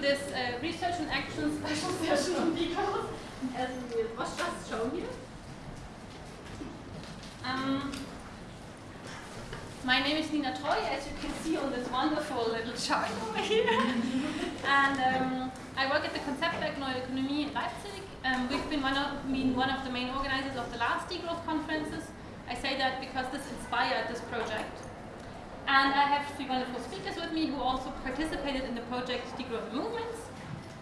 this uh, research and action special session on degrowth, as was just shown here. Um, my name is Nina Treu, as you can see on this wonderful little chart over here. and um, I work at the Konzeptwerk Neue Ökonomie in Leipzig. Um, we've been one, of, been one of the main organizers of the last degrowth conferences. I say that because this inspired this project. And I have three wonderful speakers with me who also participated in the project Degrowth Movements.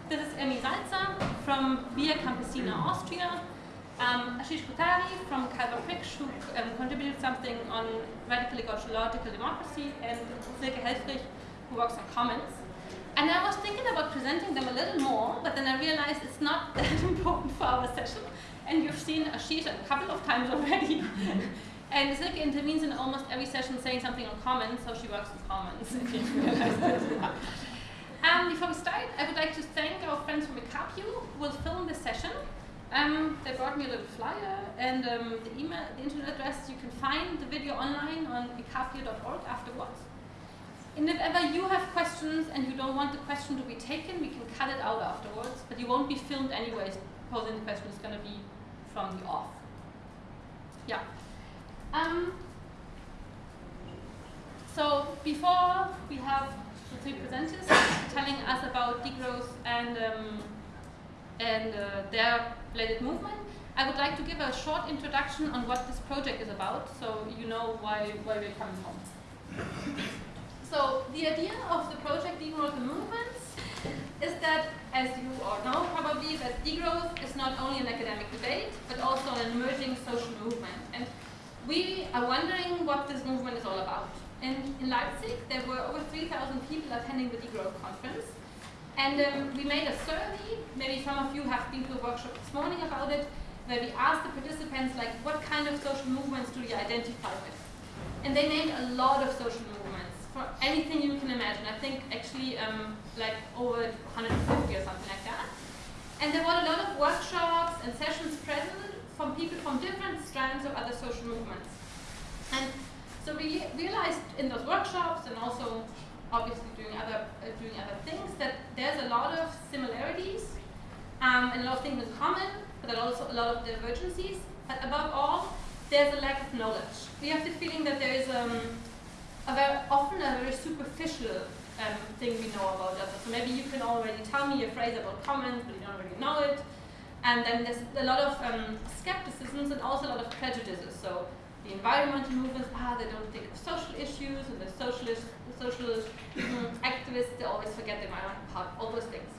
This is Irmi Salzer from Via Campesina, Austria. Um, Ashish Kothari from Kalpavriksh, who um, contributed something on radical ecological democracy, and Silke Helfrich, who works on commons. And I was thinking about presenting them a little more, but then I realized it's not that important for our session. And you've seen Ashish a couple of times already. And Silke intervenes in almost every session saying something on Commons, so she works on Commons, if you realize that. Um, before we start, I would like to thank our friends from Ecapio who will film this session. Um, they brought me a little flyer and um, the email, the internet address. You can find the video online on ecapio.org afterwards. And if ever you have questions and you don't want the question to be taken, we can cut it out afterwards, but you won't be filmed anyways. Posing the question is going to be from the off. Yeah. Um, so before we have the three presenters telling us about degrowth and um, and uh, their related movement, I would like to give a short introduction on what this project is about, so you know why why we're coming from. So the idea of the project Degrowth and Movements is that, as you all know probably, that degrowth is not only an academic debate, but also an emerging social movement. And we are wondering what this movement is all about. In, in Leipzig, there were over 3,000 people attending the Degrowth conference. And um, we made a survey, maybe some of you have been to a workshop this morning about it, where we asked the participants, like, what kind of social movements do you identify with? And they named a lot of social movements, for anything you can imagine. I think actually um, like over 150 or something like that. And there were a lot of workshops and sessions present from people from different strands of other social movements. And so we realized in those workshops and also obviously doing other uh, doing other things that there's a lot of similarities um, and a lot of things in common, but also a lot of divergencies. But above all, there's a lack of knowledge. We have the feeling that there is um, a very often a very superficial um, thing we know about others. So maybe you can already tell me a phrase about commons, but you don't really know it. And then there's a lot of um, skepticisms and also a lot of prejudices. So the environmental movements, ah, they don't think of social issues, and the socialist, the social um, activists, they always forget the environmental part, all those things.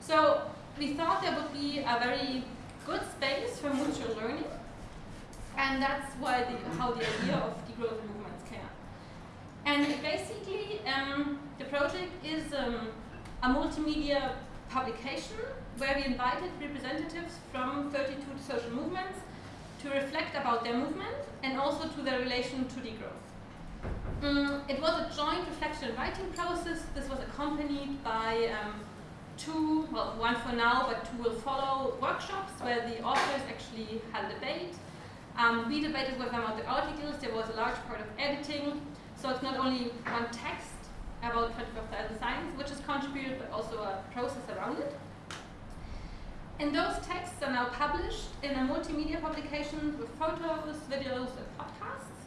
So we thought there would be a very good space for mutual learning, and that's why the, how the idea of degrowth movements came up. And basically, um, the project is um, a multimedia publication where we invited representatives from 32 social movements to reflect about their movement and also to their relation to degrowth. Um, it was a joint reflection and writing process. This was accompanied by um, two, well, one for now, but two will follow workshops where the authors actually had a debate. Um, we debated with them about the articles. There was a large part of editing. So it's not only one text about 25,000 signs, which is contributed, but also a process around it. And those texts are now published in a multimedia publication with photos, videos, and podcasts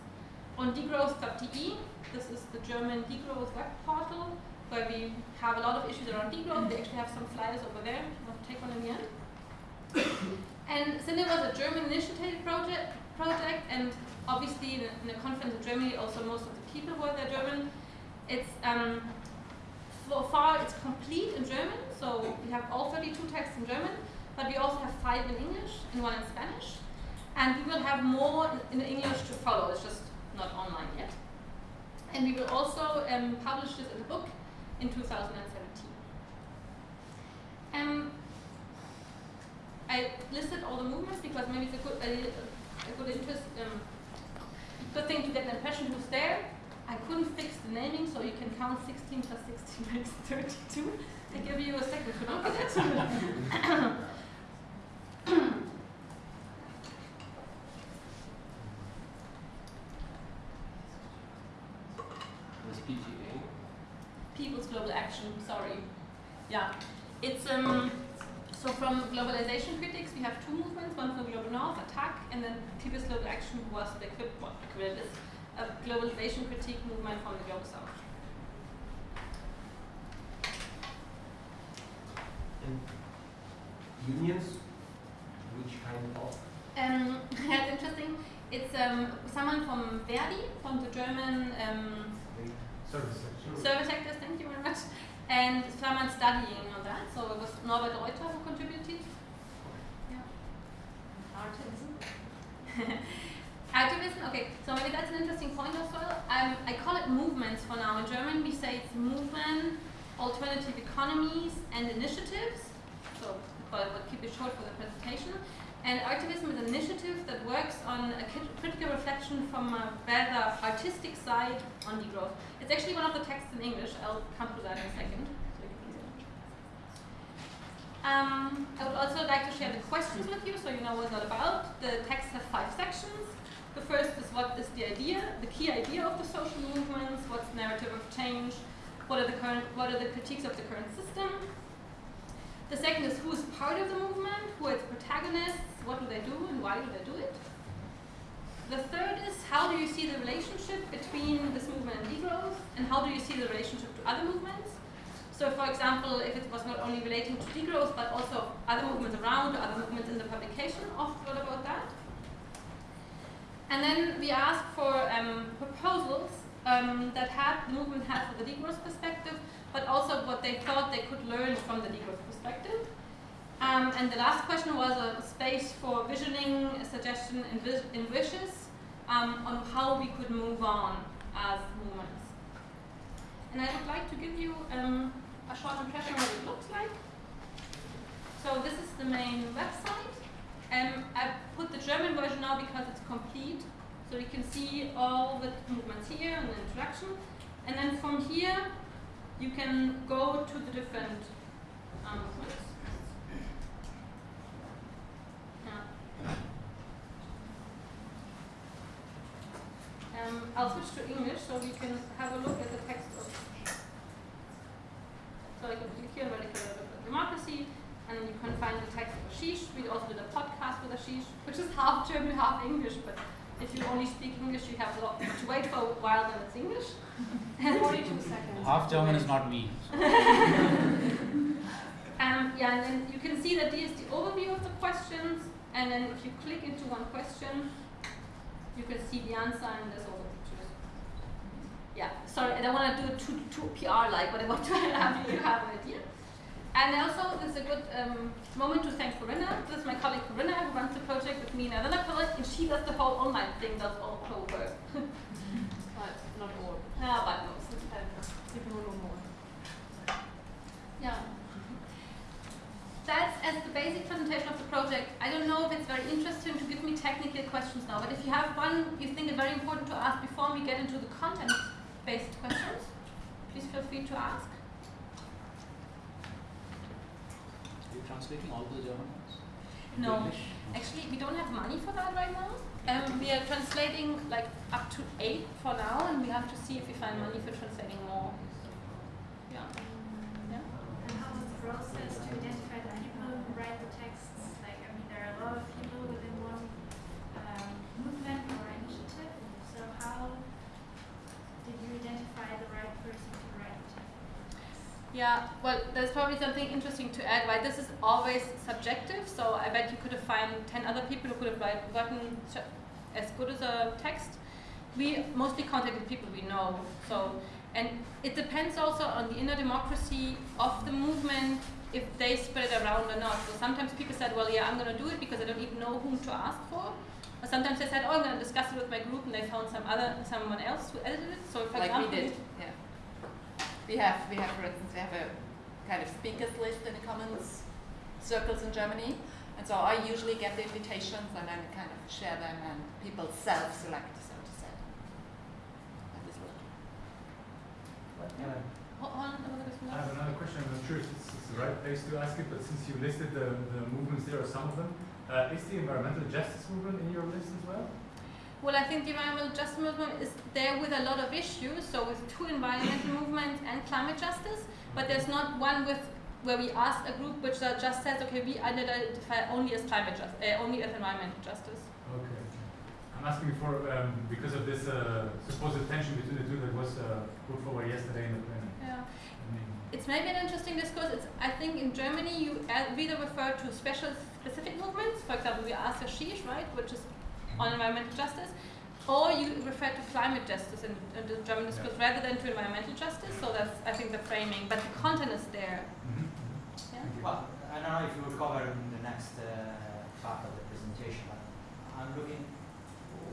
on degrowth.de. This is the German degrowth web portal where we have a lot of issues around degrowth. They actually have some flyers over there. You want to take one in the end? and it was a German initiative project, project and obviously in a, in a, conference in Germany, also most of the people were there German, it's um, so far it's complete in German, so we have all 32 texts in German, but we also have five in English and one in Spanish. And we will have more in English to follow, it's just not online yet. And we will also um, publish this as a book in 2017. Um, I listed all the movements because maybe it's a good, a, a good interest, um, good thing to get an impression who's there. I couldn't fix the naming, so you can count 16 plus 16 makes 32. I give you a second to look at it. People's Global Action, sorry. Yeah, it's um, so from globalization critics, we have two movements. One from the Global North, Attac, and then People's Global Action was the equivalent, a globalization critique movement from the Global South. And unions, which kind of? Um, that's interesting. It's um, someone from Verdi, from the German um, service sector. Service sectors, thank you very much. And someone studying on that. So it was Norbert Reuter who contributed. Yeah. Artivism. Activism, okay, so maybe that's an interesting point as well. Um, I call it movements for now. In German, we say it's movement, alternative economies, and initiatives. But we'll keep it short for the presentation. And activism is an initiative that works on a critical reflection from a rather artistic side on degrowth. It's actually one of the texts in English. I'll come to that in a second. Um, I would also like to share the questions with you so you know what it's about. The text has five sections. The first is what is the idea, the key idea of the social movements, what's the narrative of change, what are the current what are the critiques of the current system. The second is who is part of the movement, who are its protagonists, what do they do and why do they do it? The third is how do you see the relationship between this movement and degrowth and how do you see the relationship to other movements? So for example, if it was not only relating to degrowth but also other movements around, other movements in the publication, of what about that? And then we asked for um, proposals um, that had the movement had for the degrowth perspective, but also what they thought they could learn from the degrowth perspective. Um, and the last question was a space for visioning, suggestion, and, vis and wishes um, on how we could move on as movements. And I would like to give you um, a short impression of what it looks like. So this is the main website. Um, I put the German version now because it's complete. So you can see all the movements here and the introduction. And then from here, you can go to the different um, movements. Um, I'll switch to English so we can have a look at the text of. So I can click here radical democracy, and you can find the text of Ashish. We also did a podcast with Ashish, which is half German, half English, but if you only speak English, you have a lot to wait for a while, then it's English. 42 seconds. Half German is not me. um, yeah, and then you can see that here's the overview of the questions, and then if you click into one question, you can see the answer and there's all the pictures. Yeah, sorry, I don't want to do it too, too PR-like, but I want to have you have an idea. And also, this is a good um, moment to thank Corinna. This is my colleague Corinna, who runs the project with me and another colleague, and she does the whole online thing, does all co-work. but not all. Yeah, but most. People know more. Yeah that's as the basic presentation of the project. I don't know if it's very interesting to give me technical questions now, but if you have one you think is very important to ask before we get into the content-based questions, please feel free to ask. Are you translating all the German ones? No, actually we don't have money for that right now. Um, we are translating like up to eight for now, and we have to see if we find money for translating more. Yeah. Yeah. And how was the process to identify write the texts? Like, I mean, there are a lot of people within one um, movement or initiative. So how did you identify the right person to write the text? Yeah, well, there's probably something interesting to add, right? This is always subjective, so I bet you could have found 10 other people who could have gotten as good as a text. We mostly contacted people we know, so, and it depends also on the inner democracy of the movement, if they spread it around or not. So sometimes people said, well, yeah, I'm going to do it because I don't even know whom to ask for. Or sometimes they said, oh, I'm going to discuss it with my group, and they found some other someone else who edited it. So for like example, we did, yeah. We have, we have, for instance, we have a kind of speakers list in the Commons circles in Germany. And so I usually get the invitations and then kind of share them and people self-select, so to say. That is what. Yeah. I have another question. I'm not sure if it's, it's, the right place to ask it, but since you listed the, the movements there, or some of them, uh, is the environmental justice movement in your list as well? Well, I think the environmental justice movement is there with a lot of issues, so with two environmental movements and climate justice, but there's not one with where we asked a group which just says, okay, we identify only as climate justice, uh, only as environmental justice. Okay. I'm asking for um, because of this uh, supposed tension between the two that was uh, put forward yesterday in the plenary. Yeah. I mean, It's maybe an interesting discourse. It's, I think in Germany you uh, either refer to special specific movements, for example, we ask Ashish, right, which is on environmental justice, or you refer to climate justice in, in the German discourse rather than to environmental justice. So that's, I think, the framing, but the content is there. mhm, mhm. Yeah? Well, I don't know if you will cover in the next uh, part of the presentation, but I'm looking,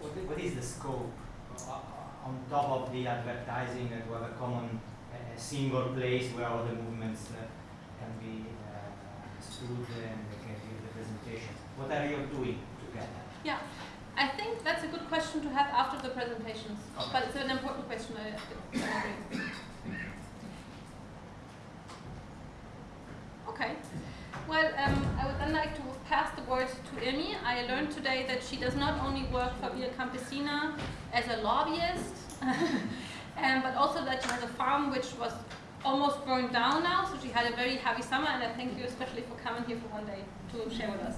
what what is the scope uh, on top of the advertising and to have a common, uh, single place where all the movements uh, can be uh, understood and they can give the presentation? What are you doing together? Yeah, I think that's a good question to have after the presentations, Okay. but it's an important question. I, I agree. Okay. Well, um, I would then like to pass the word to Irmi. I learned today that she does not only work for Via Campesina as a lobbyist, um, but also that she has a farm which was almost burned down now. So she had a very heavy summer, and I thank you especially for coming here for one day to share with us.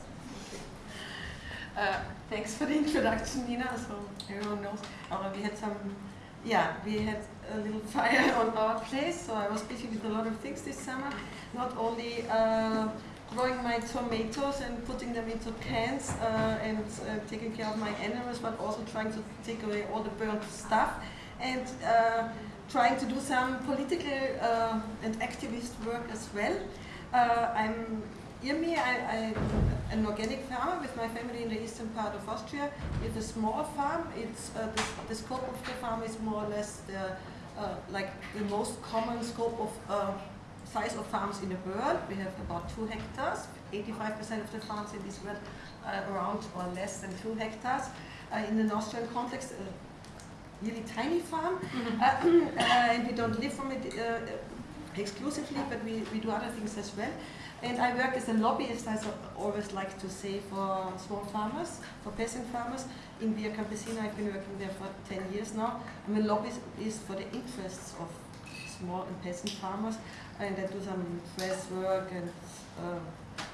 Uh, thanks for the introduction, Nina. So everyone knows. Uh, we had some, yeah, we had a little fire on our place. So I was busy with a lot of things this summer. Not only uh, growing my tomatoes and putting them into cans uh, and uh, taking care of my animals, but also trying to take away all the burnt stuff and trying to do some political and activist work as well. I'm Irmi, I, I'm an organic farmer with my family in the eastern part of Austria. It's a small farm. It's uh, the, the scope of the farm is more or less the uh, like the most common scope of uh, size of farms in the world. We have about two hectares. 85% of the farms in this world are around or less than two hectares. Uh, in an Austrian context, a really tiny farm, uh, uh, and we don't live from it uh, exclusively, but we, we do other things as well. And I work as a lobbyist, I always like to say, for small farmers, for peasant farmers. In Via Campesina, I've been working there for 10 years now. I'm a lobbyist for the interests of small and peasant farmers, and I do some press work, and uh,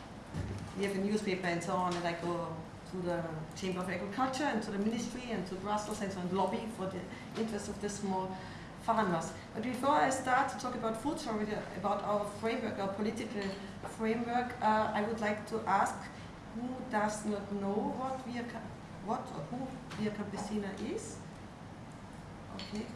we have a newspaper and so on, and I go to the Chamber of Agriculture and to the Ministry and to Brussels and so on, lobby for the interests of the small farmers. But before I start to talk about food sovereignty, about our framework, our political framework, uh, I would like to ask who does not know what Via what or who Via Campesina is? Okay.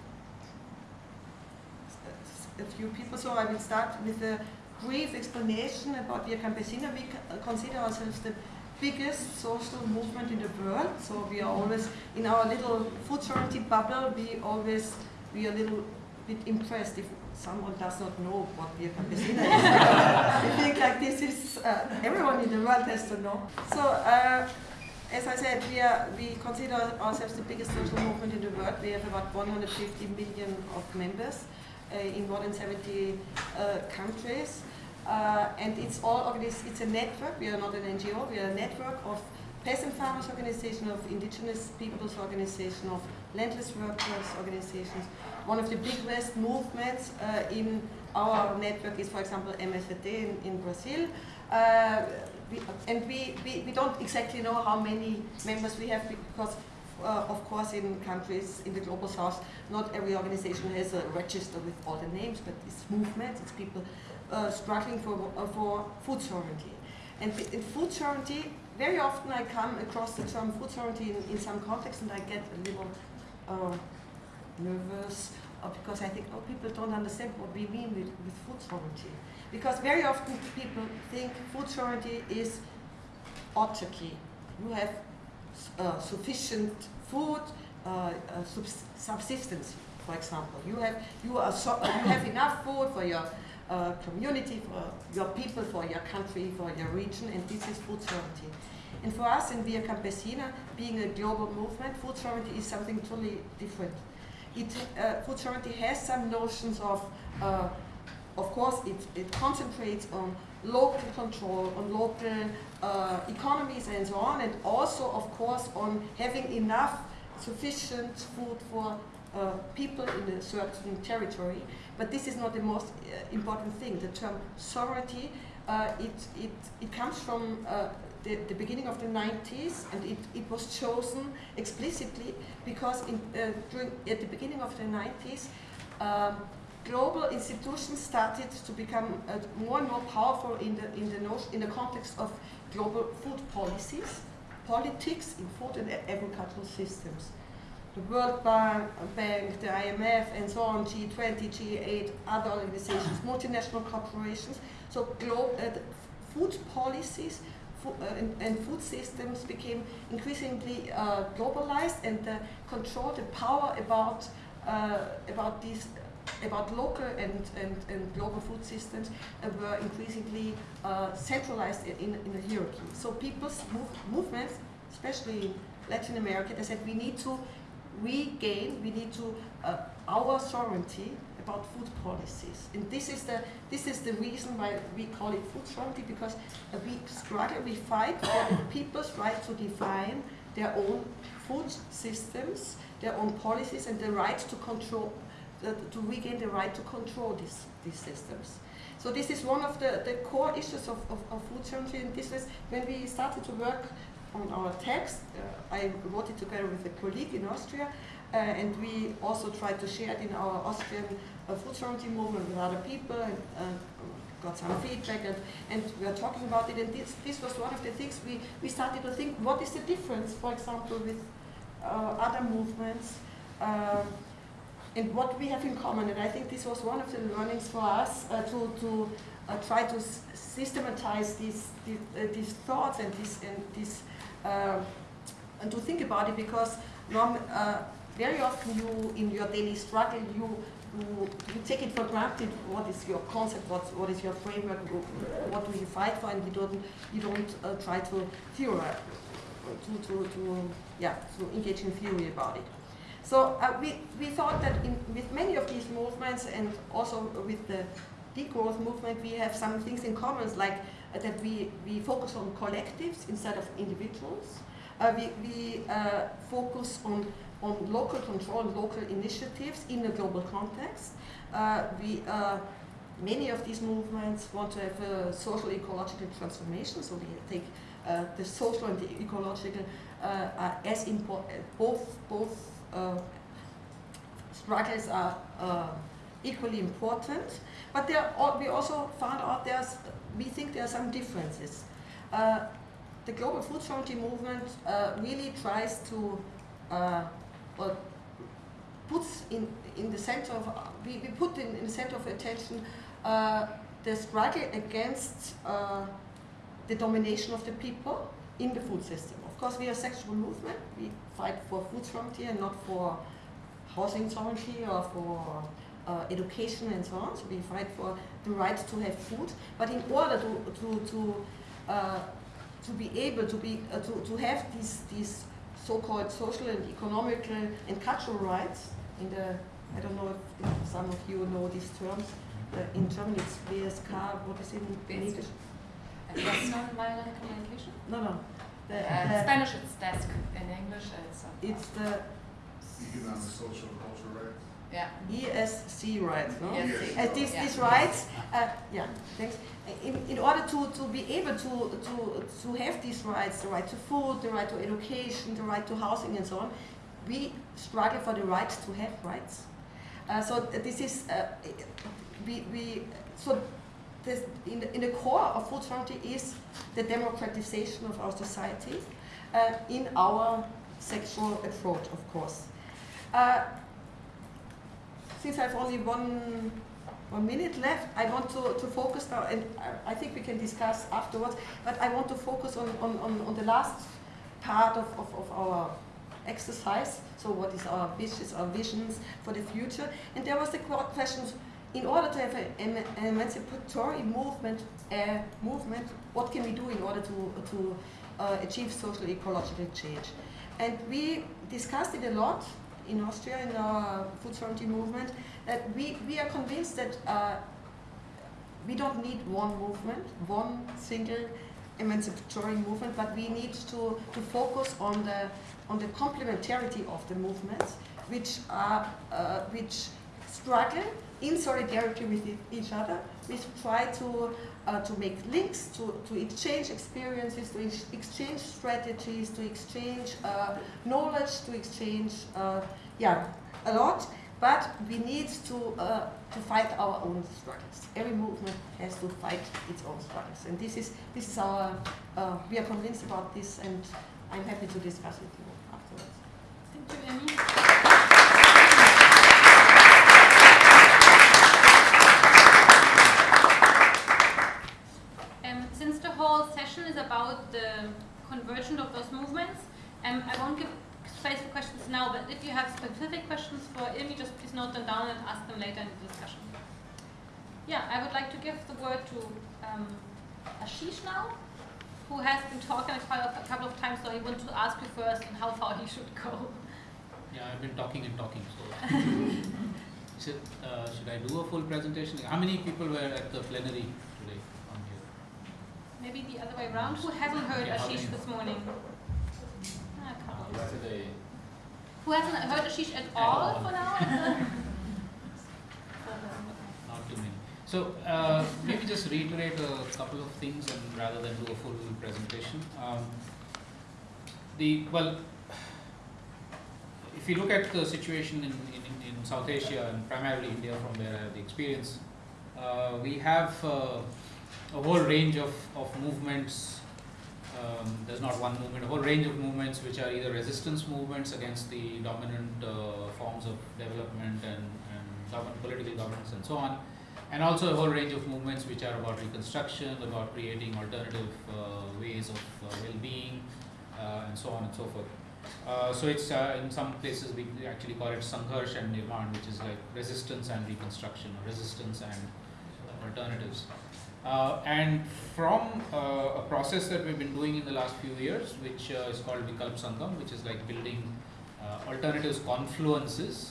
A few people, so I will start with a brief explanation about Via Campesina. We consider ourselves the biggest social movement in the world, so we are always in our little food sovereignty bubble. We always we are a little bit impressed if someone does not know what Via Campesina is. I think like this is uh, everyone in the world has to know. So. Uh, as I said, we, are, we consider ourselves the biggest social movement in the world. We have about 150 million of members uh, in more than 70 uh, countries. Uh, and it's all organized, it's a network, we are not an NGO, we are a network of peasant farmers organization, of indigenous peoples organization, of landless workers organizations. One of the biggest movements uh, in our network is, for example, MST in, in Brazil. Uh, we, and we, we, we don't exactly know how many members we have because, uh, of course, in countries in the global south, not every organization has a register with all the names, but it's movements, it's people uh, struggling for, uh, for food sovereignty. And in food sovereignty, very often I come across the term food sovereignty in, in some context and I get a little uh, nervous because I think, oh, people don't understand what we mean with, with food sovereignty. Because very often people think food sovereignty is autarky. You have uh, sufficient food, uh, uh, subs- subsistence, for example. You have you are so, you have enough food for your uh, community, for your people, for your country, for your region, and this is food sovereignty. And for us in Via Campesina, being a global movement, food sovereignty is something totally different. It, uh, food sovereignty has some notions of, uh, of course, it, it concentrates on local control, on local uh, economies and so on, and also, of course, on having enough sufficient food for uh, people in a certain territory. But this is not the most uh, important thing. The term sovereignty, uh, it, it, it comes from uh, the, the beginning of the 90s and it, it was chosen explicitly because in, uh, during, at the beginning of the 90s, um, global institutions started to become uh, more and more powerful in the, in, the notion, in the context of global food policies, politics in food and agricultural systems. The World Bank, the IMF, and so on, G20, G8, other organizations, multinational corporations. So global uh, food policies uh, and, food systems became increasingly uh, globalized, and the control, the power about uh, about these about local and, and, and global food systems uh, were increasingly centralized in, in, in a hierarchy. So people's move, movements, especially in Latin America, they said we need to regain, we need to uh, our sovereignty about food policies. And this is the this is the reason why we call it food sovereignty because we struggle, we fight for people's right to define their own food systems, their own policies, and the right to control, uh, to regain the right to control these these systems. So this is one of the, the core issues of, of, of food sovereignty, and this was when we started to work on our text. Uh, I wrote it together with a colleague in Austria, uh, and we also tried to share it in our Austrian uh, food sovereignty movement with other people, and uh, got some feedback, and, and we are talking about it. And this, this was one of the things we, we started to think: what is the difference, for example, with uh, other movements? Um, and what we have in common, and I think this was one of the learnings for us uh, to, to uh, try to s- systematize these, these, uh, these thoughts and these, and these uh, and to think about it because uh, very often you in your daily struggle you, you you take it for granted what is your concept what, what is your framework what do you fight for and you don't you don't uh, try to theorize to, to, to yeah to engage in theory about it. So uh, we, we thought that in, with many of these movements and also with the degrowth movement, we have some things in common, like uh, that we, we focus on collectives instead of individuals. Uh, we we uh, focus on, on local control, local initiatives in a global context. Uh, we, many of these movements want to have a social ecological transformation, so we take uh, the social and the ecological uh, are as important, both, both uh, struggles are equally important, but are, we also found out there's, we think there are some differences. Uh, the global food sovereignty movement uh, really tries to, uh, puts in, in the center of, we, we put in, in the center of attention uh, the struggle against uh, the domination of the people in the food system. Of course, we are a sexual movement. We fight for food sovereignty and not for housing sovereignty or for uh, education and so on. So we fight for the right to have food. But in order to to to uh, to be able to be uh, to, to have these these so-called social and economical and cultural rights in the I don't know if, if some of you know these terms. Uh, in German it's WSK. What is it in English? Non-violent communication. No, no. The, Uh, the- Spanish it's DESC, in English it's. uh, it's the Economic, social, cultural rights. Yeah. ESC rights, no? Yes. Uh, these, Yeah. these rights, uh, yeah, thanks. In, in order to, to be able to, to, to have these rights, the right to food, the right to education, the right to housing and so on, we struggle for the right to have rights. Uh, so this is, uh, we, we, so this, in, the, in the core of food sovereignty is the democratization of our society uh, in our sexual approach, of course. Uh, since I have only one one minute left, I want to, to focus now, and I, think we can discuss afterwards, but I want to focus on, on, on, on the last part of, of, of our exercise. So what is our wishes, our visions for the future? And there was the question, in order to have a- an emancipatory movement, uh, movement, what can we do in order to, to uh, achieve social ecological change? And we discussed it a lot in Austria in our food sovereignty movement that we, we are convinced that uh, we don't need one movement, one single emancipatory movement, but we need to, to focus on the on the complementarity of the movements. which are uh, which struggle in solidarity with each other. We try to uh, to make links, to, to exchange experiences, to ex- exchange strategies, to exchange uh, knowledge, to exchange uh, yeah a lot. But we need to uh, to fight our own struggles. Every movement has to fight its own struggles, and this is this is our uh, we are convinced about this, and I'm happy to discuss with you afterwards. Thank you, Irmi. Um, since the whole session is about the convergence of those movements, um, I won't give space for questions now, but if you have specific questions for Irmi, just please note them down and ask them later in the discussion. Yeah, I would like to give the word to um, Ashish now, who has been talking a couple of- a couple of times, so I want to ask you first on how far he should go. Yeah, I've been talking and talking, so. Should, uh, should I do a full presentation? How many people were at the plenary today on here? Maybe the other way around. Who hasn't heard Yeah, Ashish this morning? Yesterday. Who hasn't heard Ashish at all. for now? Not too many. So uh, maybe just reiterate a couple of things and rather than do a full presentation. Um, the well, if you look at the situation in, in, in South Asia and primarily India, from where I have the experience, uh, we have uh, a whole range of, of movements. Um, there's not one movement, a whole range of movements which are either resistance movements against the dominant uh, forms of development and, and political governance and so on, and also a whole range of movements which are about reconstruction, about creating alternative uh, ways of uh, well-being, uh, and so on and so forth. Uh, so it's in some places we actually call it Sangharsh and Nirman, which is like resistance and reconstruction, or resistance and alternatives. Uh, and from uh, a process that we've been doing in the last few years, which uh, is called Vikalp Sangam, which is like building uh, alternatives confluences,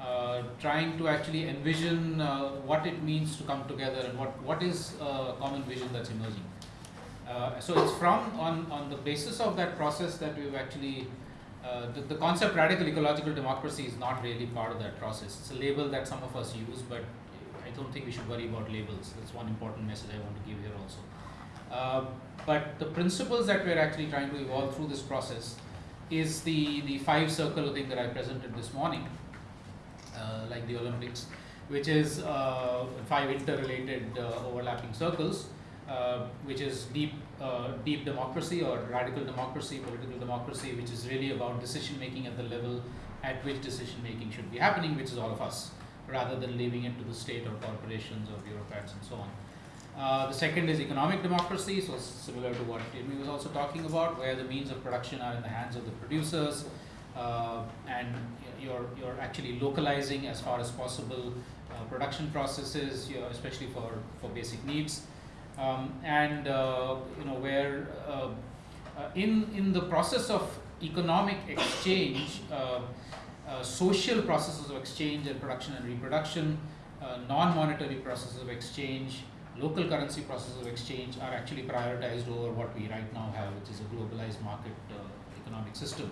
uh, trying to actually envision uh, what it means to come together and what, what is a common vision that's emerging. So it's from on, on the basis of that process that we've actually the, the concept radical ecological democracy is not really part of that process. It's a label that some of us use, but don't think we should worry about labels. That's one important message I want to give here also. Uh, but the principles that we're actually trying to evolve through this process is the, the five circle thing that I presented this morning, uh, like the Olympics, which is uh, five interrelated uh, overlapping circles, uh, which is deep, uh, deep democracy or radical democracy, political democracy, which is really about decision making at the level at which decision making should be happening, which is all of us, rather than leaving it to the state or corporations or bureaucrats and so on. Uh, the second is economic democracy, so similar to what Amy was also talking about, where the means of production are in the hands of the producers, uh, and you're, you're actually localizing as far as possible uh, production processes, you know, especially for, for basic needs. Um, and uh, you know where uh, uh, in in the process of economic exchange, uh, social processes of exchange and production and reproduction, uh, non-monetary processes of exchange, local currency processes of exchange are actually prioritized over what we right now have, which is a globalized market uh, economic system.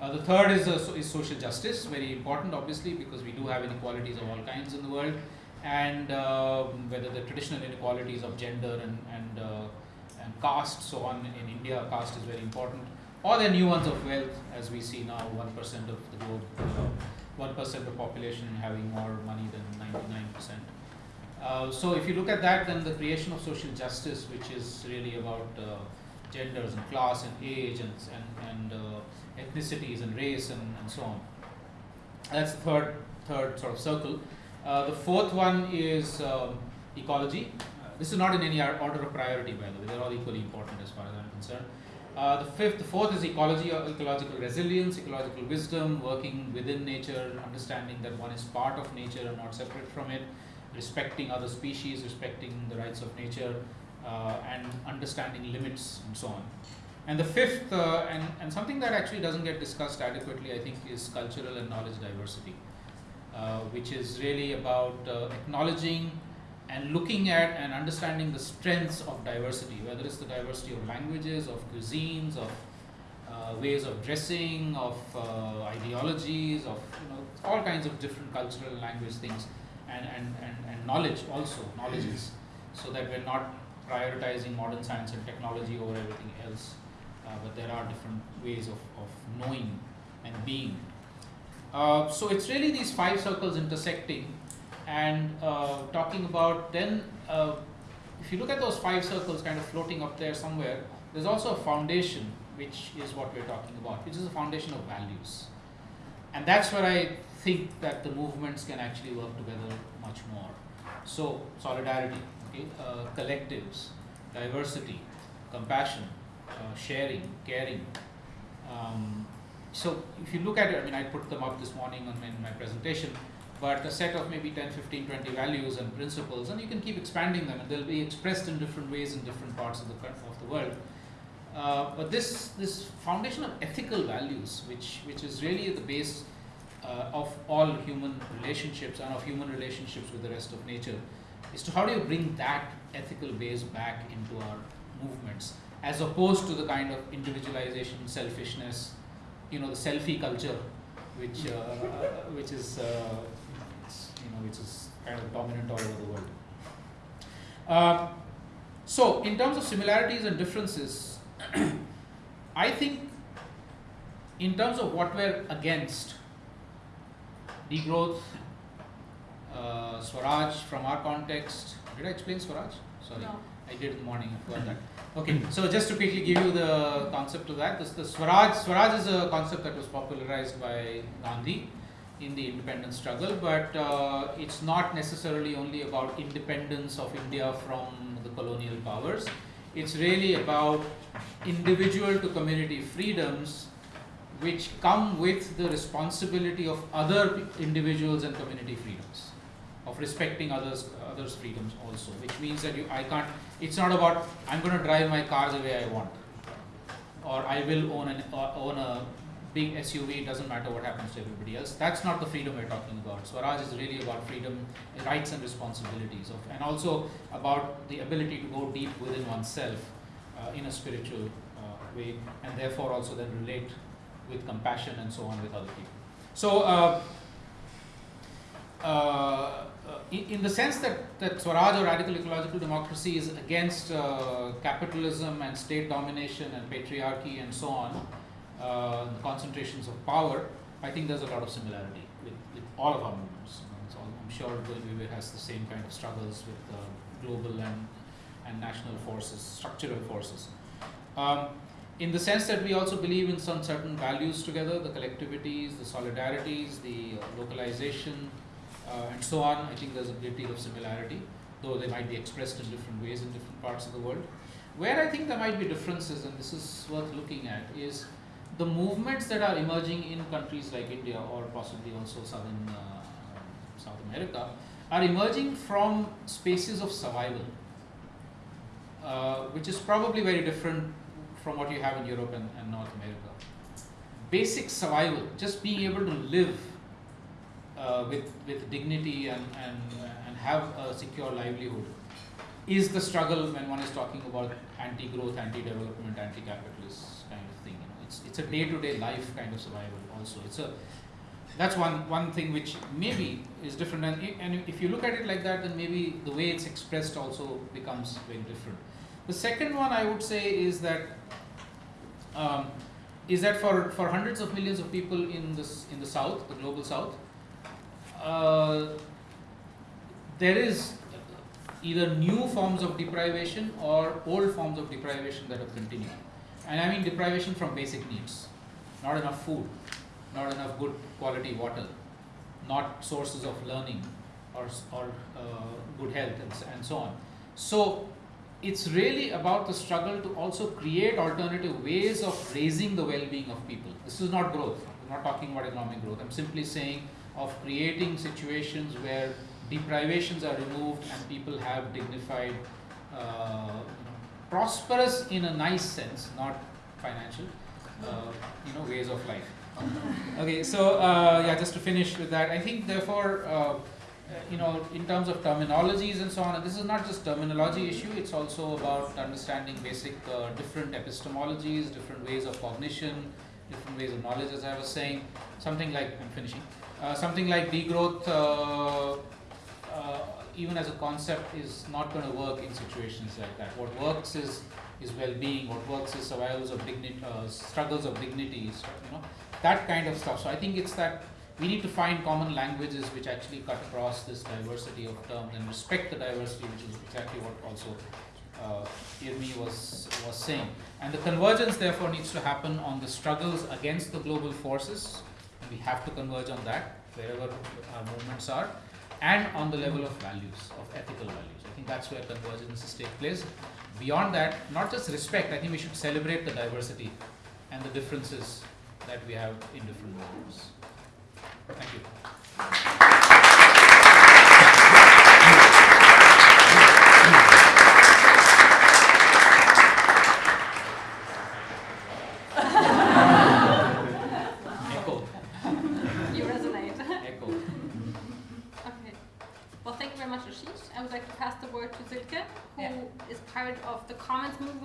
Uh, the third is, so is social justice, very important obviously because we do have inequalities of all kinds in the world and um, whether the traditional inequalities of gender and, and, and caste, so on in India, caste is very important, or the new ones of wealth as we see now 1% of the globe, uh, 1% of the population having more money than 99%. Uh, so if you look at that, then the creation of social justice, which is really about uh, genders and class and age and, and, and uh, ethnicities and race and, and so on. That's the third, third sort of circle. Uh, the fourth one is um, ecology. Uh, this is not in any order of priority, by the way. They're all equally important as far as I'm concerned. Uh, the fifth, the fourth is ecology, uh, ecological resilience, ecological wisdom, working within nature, understanding that one is part of nature and not separate from it, respecting other species, respecting the rights of nature, uh, and understanding limits and so on. And the fifth, uh, and, and something that actually doesn't get discussed adequately, I think, is cultural and knowledge diversity, uh, which is really about acknowledging and looking at and understanding the strengths of diversity, whether it's the diversity of languages, of cuisines, of uh, ways of dressing, of uh, ideologies, of you know all kinds of different cultural language things, and, and, and, and knowledge also knowledges, so that we're not prioritizing modern science and technology over everything else, uh, but there are different ways of, of knowing and being. Uh, so it's really these five circles intersecting and uh, talking about then uh, if you look at those five circles kind of floating up there somewhere, there's also a foundation which is what we're talking about, which is a foundation of values. And that's where I think that the movements can actually work together much more. So, solidarity, okay, uh, collectives, diversity, compassion, uh, sharing, caring. Um, so, if you look at it, I mean, I put them up this morning on, in my presentation, but a set of maybe 10, 15, 20 values and principles, and you can keep expanding them, and they'll be expressed in different ways in different parts of the, of the world. Uh, but this, this foundation of ethical values, which, which is really the base uh, of all human relationships and of human relationships with the rest of nature, is to how do you bring that ethical base back into our movements, as opposed to the kind of individualization, selfishness, you know, the selfie culture, which, uh, which is, uh, which is kind of dominant all over the world. Uh, so, in terms of similarities and differences, I think in terms of what we're against, degrowth, uh, Swaraj from our context. Did I explain Swaraj? Sorry, No. I did in the morning. I forgot that. Okay, so just to quickly give you the concept of that, this the Swaraj. Swaraj is a concept that was popularized by Gandhi in the independence struggle, but uh, it's not necessarily only about independence of India from the colonial powers. It's really about individual to community freedoms which come with the responsibility of other individuals and community freedoms of respecting others others freedoms also which means that you i can't it's not about i'm going to drive my car the way i want or i will own an uh, own a big suv doesn't matter what happens to everybody else that's not the freedom we're talking about swaraj is really about freedom rights and responsibilities of and also about the ability to go deep within oneself uh, in a spiritual uh, way and therefore also then relate with compassion and so on with other people. So, uh, uh, in, in, the sense that, that Swaraj or radical ecological democracy is against uh, capitalism and state domination and patriarchy and so on, uh, the concentrations of power, I think there's a lot of similarity with, with all of our movements. So I'm sure Vivek has the same kind of struggles with uh, global and, and national forces, structural forces. Um, in the sense that we also believe in some certain values together, the collectivities, the solidarities, the uh, localization, uh, and so on. I think there's a great deal of similarity, though they might be expressed in different ways in different parts of the world. Where I think there might be differences, and this is worth looking at, is the movements that are emerging in countries like India or possibly also southern uh, South America are emerging from spaces of survival, uh, which is probably very different from what you have in Europe and, and North America. Basic survival, just being able to live uh, with, with dignity and, and, and have a secure livelihood is the struggle when one is talking about anti-growth, anti-development, anti-capitalist kind of thing. You know, it's, a day-to-day life kind of survival also. It's a that's one one thing which maybe is different. And, and if you look at it like that then maybe the way it's expressed also becomes very different. The second one i would say is that um, is that for, for hundreds of millions of people in this in the south the global south uh, there is either new forms of deprivation or old forms of deprivation that have continued and i mean deprivation from basic needs not enough food not enough good quality water, not sources of learning or, or uh, good health and, and so on. So it's really about the struggle to also create alternative ways of raising the well-being of people. This is not growth. I'm not talking about economic growth. I'm simply saying of creating situations where deprivations are removed and people have dignified, uh, prosperous in a nice sense, not financial, uh, you know, ways of life okay, so uh, yeah, just to finish with that, I think therefore uh, you know, in terms of terminologies and so on, and this is not just terminology issue, it's also about understanding basic uh, different epistemologies, different ways of cognition, different ways of knowledge, as I was saying. Something like, I'm finishing, uh, something like degrowth, uh, even as a concept, is not going to work in situations like that. What works is is well-being. What works is survivals of dignity, uh, struggles of dignity. You know that kind of stuff. So I think it's that we need to find common languages which actually cut across this diversity of terms and respect the diversity, which is exactly what also uh, Irmi was was saying. And the convergence therefore needs to happen on the struggles against the global forces. We have to converge on that wherever our movements are, and on the level of values, of ethical values. I think that's where convergences take place beyond that, not just respect, I think we should celebrate the diversity and the differences that we have in different movements. Thank you. Echo. You resonate. Echo. Okay. Well, thank you very much, Ashish. I would like to pass the word to Silke, who Yeah. is part of the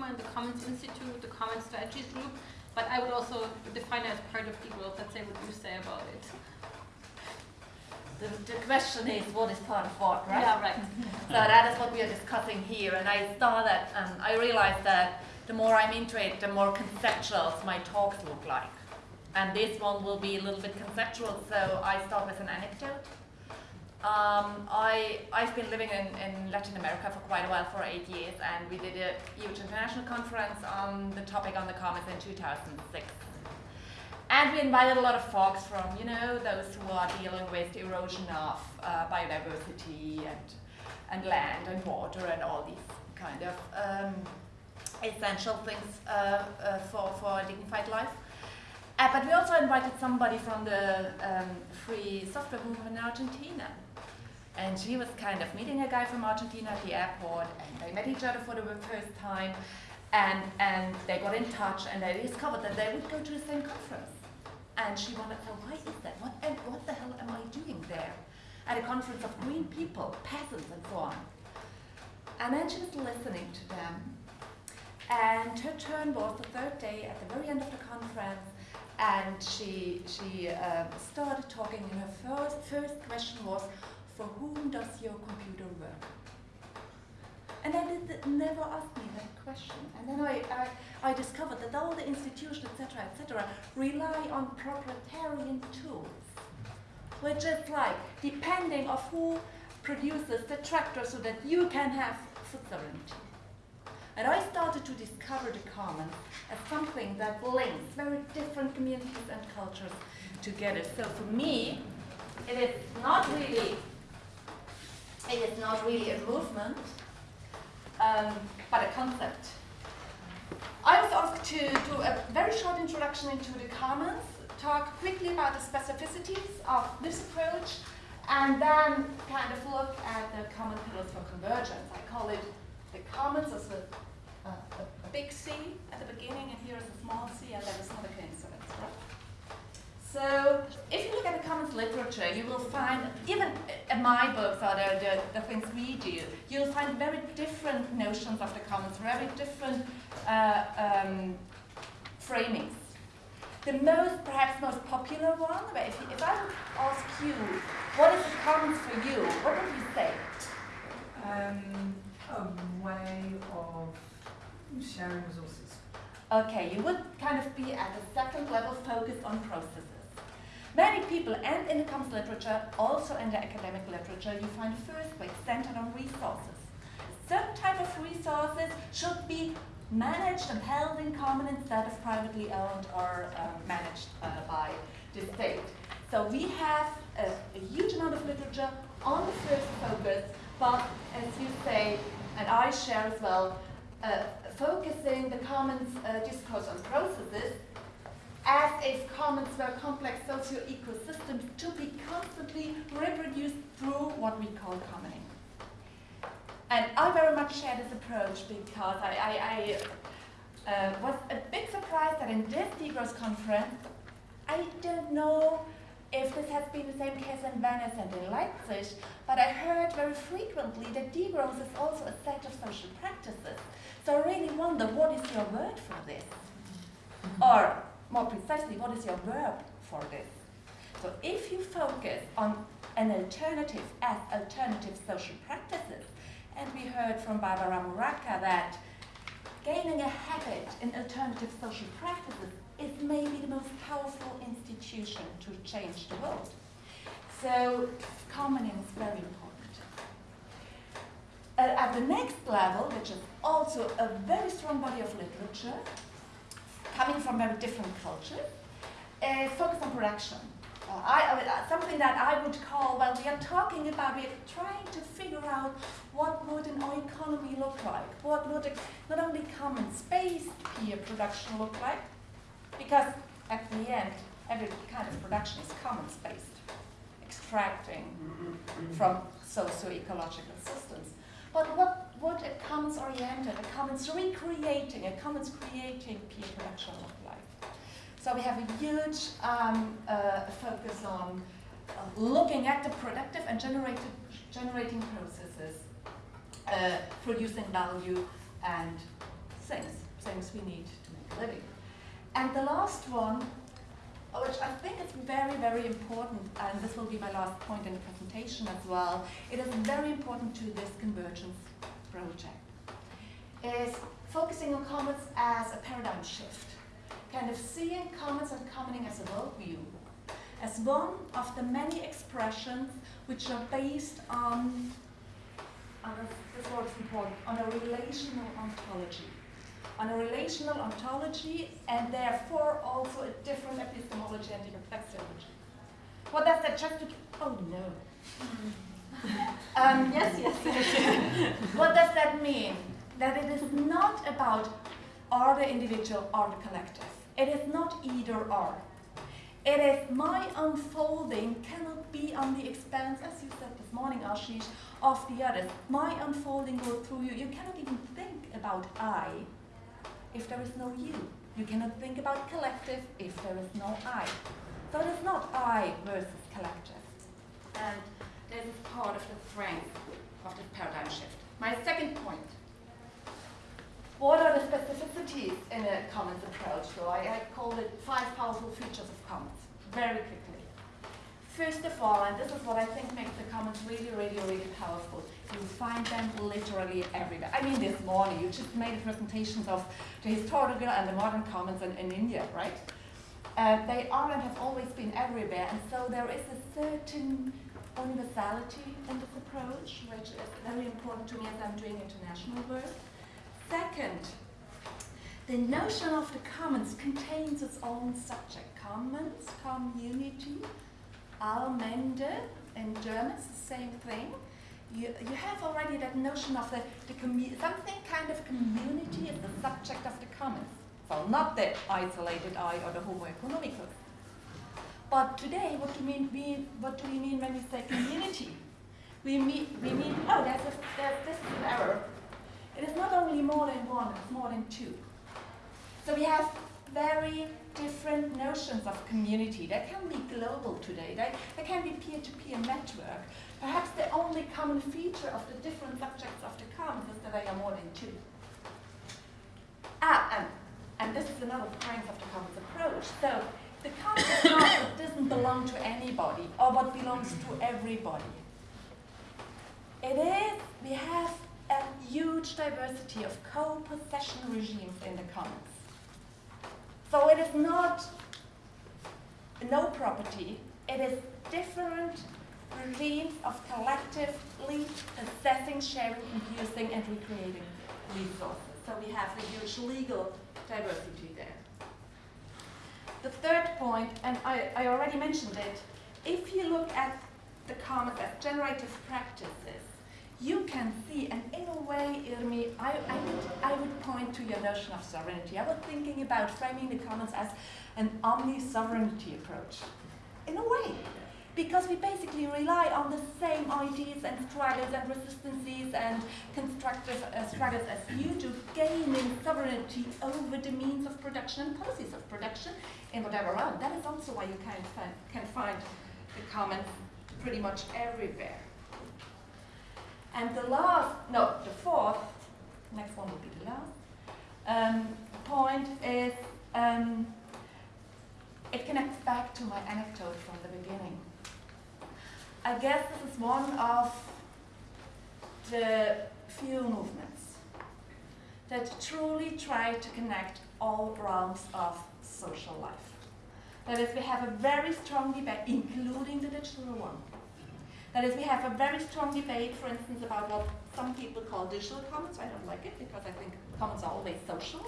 Movement, the Commons Institute, the Commons Strategies Group, but I would also define it as part of degrowth. Let's say what you say about it. The, the question is what is part of what, right? Yeah, right. So that is what we are discussing here, and I saw that, and I realized that the more I'm into it, the more conceptual my talks look like. And this one will be a little bit conceptual, so I start with an anecdote. Um, I, I've been living in, in Latin America for quite a while, for eight years, and we did a huge international conference on the topic on the commons in 2006. And we invited a lot of folks from, you know, those who are dealing with the erosion of uh, biodiversity and, and land and water and all these kind of um, essential things uh, uh, for, for a dignified life. Uh, but we also invited somebody from the um, free software movement in Argentina. And she was kind of meeting a guy from Argentina at the airport, and they met each other for the first time, and, and they got in touch, and they discovered that they would go to the same conference. And she to know, why is that? What, and what the hell am I doing there? At a conference of green people, peasants, and so on. And then she was listening to them. And her turn was the third day at the very end of the conference. And she, she uh, started talking, and her first, first question was, For whom does your computer work? And I never asked me that question. And then I, I, I discovered that all the institutions, etc., etc., rely on proprietarian tools, which is like depending of who produces the tractor so that you can have food sovereignty. And I started to discover the common as something that links very different communities and cultures together. So for me, it is not really, it is not really a movement, um, but a concept. I was asked to do a very short introduction into the commons, talk quickly about the specificities of this approach, and then kind of look at the common pillars for convergence. I call it the commons as a, a, a big C at the beginning, and here is a small c, and that is not a coincidence, right? So, if you commons literature, you will find, even in my books or the, the, the things we do, you'll find very different notions of the commons, very different uh, um, framings. The most, perhaps most popular one, but if, if I would ask you, what is the commons for you, what would you say? Um, a way of sharing resources. Okay, you would kind of be at the second level focused on processes. Many people, and in the commons literature, also in the academic literature, you find first way centered on resources. Certain type of resources should be managed and held in common instead of privately owned or uh, managed uh, by the state. So we have a, a huge amount of literature on the first focus, but as you say, and I share as well, uh, focusing the commons uh, discourse on processes as if commons were complex socio-ecosystems to be constantly reproduced through what we call commoning. And I very much share this approach because I, I, I uh, was a bit surprised that in this degrowth conference, I don't know if this has been the same case in Venice and in Leipzig, but I heard very frequently that degrowth is also a set of social practices. So I really wonder, what is your word for this? Or, more precisely, what is your verb for this? So if you focus on an alternative as alternative social practices, and we heard from Barbara Muraca that gaining a habit in alternative social practices is maybe the most powerful institution to change the world. So commoning is very important. Uh, at the next level, which is also a very strong body of literature, coming from very different cultures, uh, focus on production. Uh, I, uh, something that I would call, well, we are talking about, we are trying to figure out what would an economy look like? What would a, not only common space peer production look like, because at the end, every kind of production is commons-based, extracting from socio-ecological systems. But what would a commons-oriented, a commons recreating, a commons creating peer production look like? So we have a huge um, uh, focus on uh, looking at the productive and generating processes, uh, producing value and things, things we need to make a living. And the last one, which I think is very, very important, and this will be my last point in the presentation as well, it is very important to this convergence project, is focusing on commons as a paradigm shift, kind of seeing commons and commoning as a worldview, as one of the many expressions which are based on, on this word is important, on a relational ontology on a relational ontology and therefore also a different epistemology and reflexology. What does that just oh no. um, yes, yes. what does that mean? That it is not about or the individual or the collective. It is not either or. It is my unfolding cannot be on the expense, as you said this morning, Ashish, of the others. My unfolding goes through you. You cannot even think about I if there is no you. You cannot think about collective if there is no I. So it is not I versus collective. And is part of the strength of this paradigm shift. My second point. What are the specificities in a commons approach? So I, I it five powerful features of commons, very quickly. First of all, and this is what I think makes the commons really, really, really powerful, you find them literally everywhere. I mean, this morning, you just made presentations of the historical and the modern commons in, in India, right? Uh, they are and have always been everywhere, and so there is a certain universality in this approach, which is very important to me as I'm doing international work. Second, the notion of the commons contains its own subject. Commons, community, Allmende in German, the same thing. You, you have already that notion of the, the something kind of community is the subject of the commons. So not the isolated I or the homo economicus. But today, what do, mean, we, what do we mean when we say community? We mean, we mean oh, there's, a, there's this is an error. It is not only more than one, it's more than two. So we have very different notions of community. They can be global today. They, they can be peer-to-peer -peer network. Perhaps the only common feature of the different subjects of the commons is that they are more than two. Ah, and, and this is another strength of the commons approach. So the commons doesn't belong to anybody or what belongs to everybody. It is, we have a huge diversity of co-possession regimes in the commons. So it is not no property, it is different regimes of collectively assessing, sharing, and using, and recreating resources. So we have a huge legal diversity there. The third point, and I, I already mentioned it, if you look at the commons as uh, generative practices, you can see, and in a way, Irmi, I, I, would, I would point to your notion of sovereignty. I was thinking about framing the commons as an omni-sovereignty approach. In a way, because we basically rely on the same ideas and struggles and resistances and constructive uh, struggles as you do, gaining sovereignty over the means of production and policies of production in whatever realm. That is also why you can find, can find the commons pretty much everywhere. And the last, no, the fourth, next one will be the last, um, point is um, it connects back to my anecdote from the beginning. I guess this is one of the few movements that truly try to connect all realms of social life. That is, we have a very strong debate, including the digital one. That is, we have a very strong debate, for instance, about what some people call digital commons. I don't like it because I think commons are always social,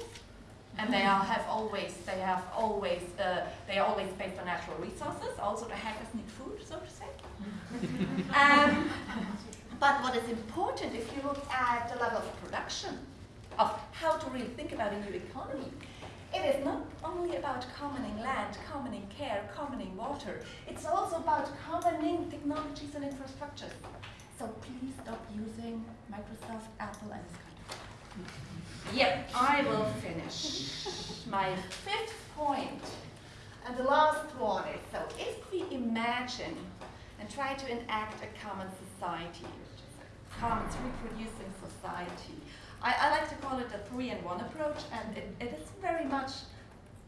and they are, have always they have always uh, they are always based on natural resources. Also, the hackers need food, so to say. um, but what is important, if you look at the level of production, of how to really think about a new economy, it is not only about commoning land, commoning care, commoning water. It's also about commoning technologies and infrastructures. So please stop using Microsoft, Apple, and this kind of stuff. Yep, I will finish. My fifth point, and the last one is, so if we imagine and try to enact a common society, a commons reproducing society, I, I, like to call it a three in one approach, and it, it is very much,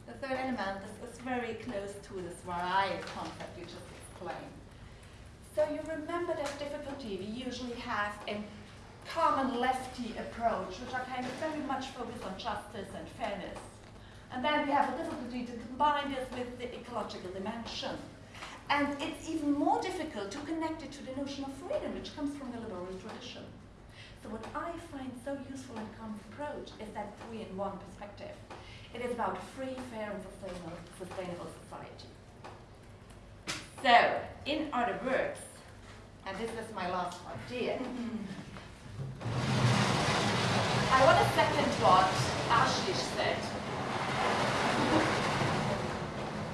the third element is, is very close to this variety concept you just explained. So you remember that difficulty we usually have in common lefty approach, which are kind of very much focused on justice and fairness. And then we have a difficulty to combine this with the ecological dimension. And it's even more difficult to connect it to the notion of freedom, which comes from the liberal tradition. So what I find so useful in common approach is that three-in-one perspective. It is about free, fair, and sustainable, sustainable society. So, in other words, and this is my last idea, I want to second what Ashish said.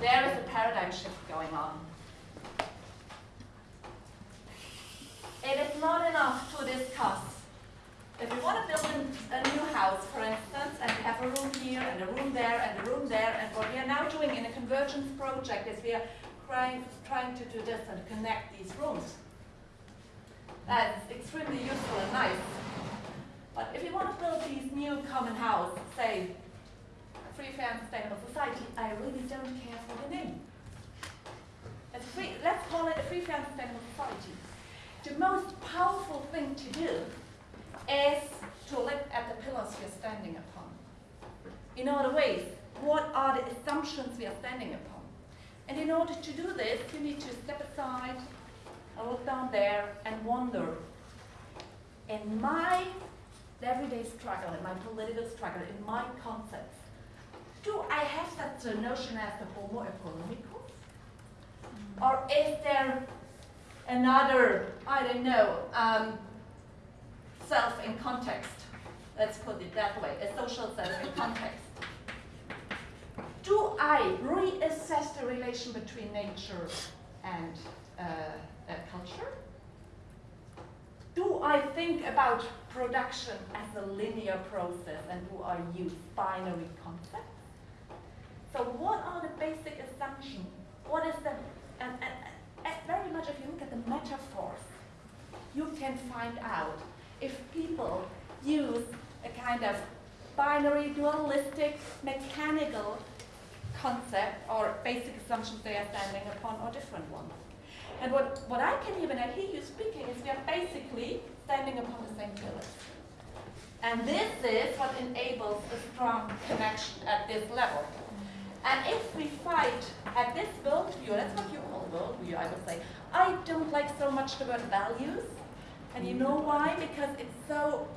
There is a paradigm shift going on. It is not enough to discuss. If we want to build a, new house, for instance, and we have a room here and a room there and a room there, and what we are now doing in a convergence project is we are trying, trying to do this and connect these rooms. That's extremely useful and nice. But if you want to build these new common house, say, free, fair, and sustainable society, I really don't care for the name. It's free, let's call it a free, fair, and sustainable society. The most powerful thing to do is to look at the pillars you're standing upon. In other ways, what are the assumptions we are standing upon? And in order to do this, you need to step aside and look down there and wonder, in my everyday struggle, in my political struggle, in my concepts, do I have such a notion as the homo economicus? Or is there another, I don't know, um, self in context? Let's put it that way, a social self in context. Do I reassess the relation between nature and uh, uh, culture? Do I think about production as a linear process and do I use binary concepts? So what are the basic assumptions? What is the, and, and, and very much if you look at the metaphors, you can find out if people use a kind of binary, dualistic, mechanical concept or basic assumptions they are standing upon or different ones. And what, what I can hear when I hear you speaking is we are basically standing upon the same pillars. And this is what enables a strong connection at this level. And if we fight at this worldview, that's what you call worldview, I would say, I don't like so much the word values. And you know why? Because it's so,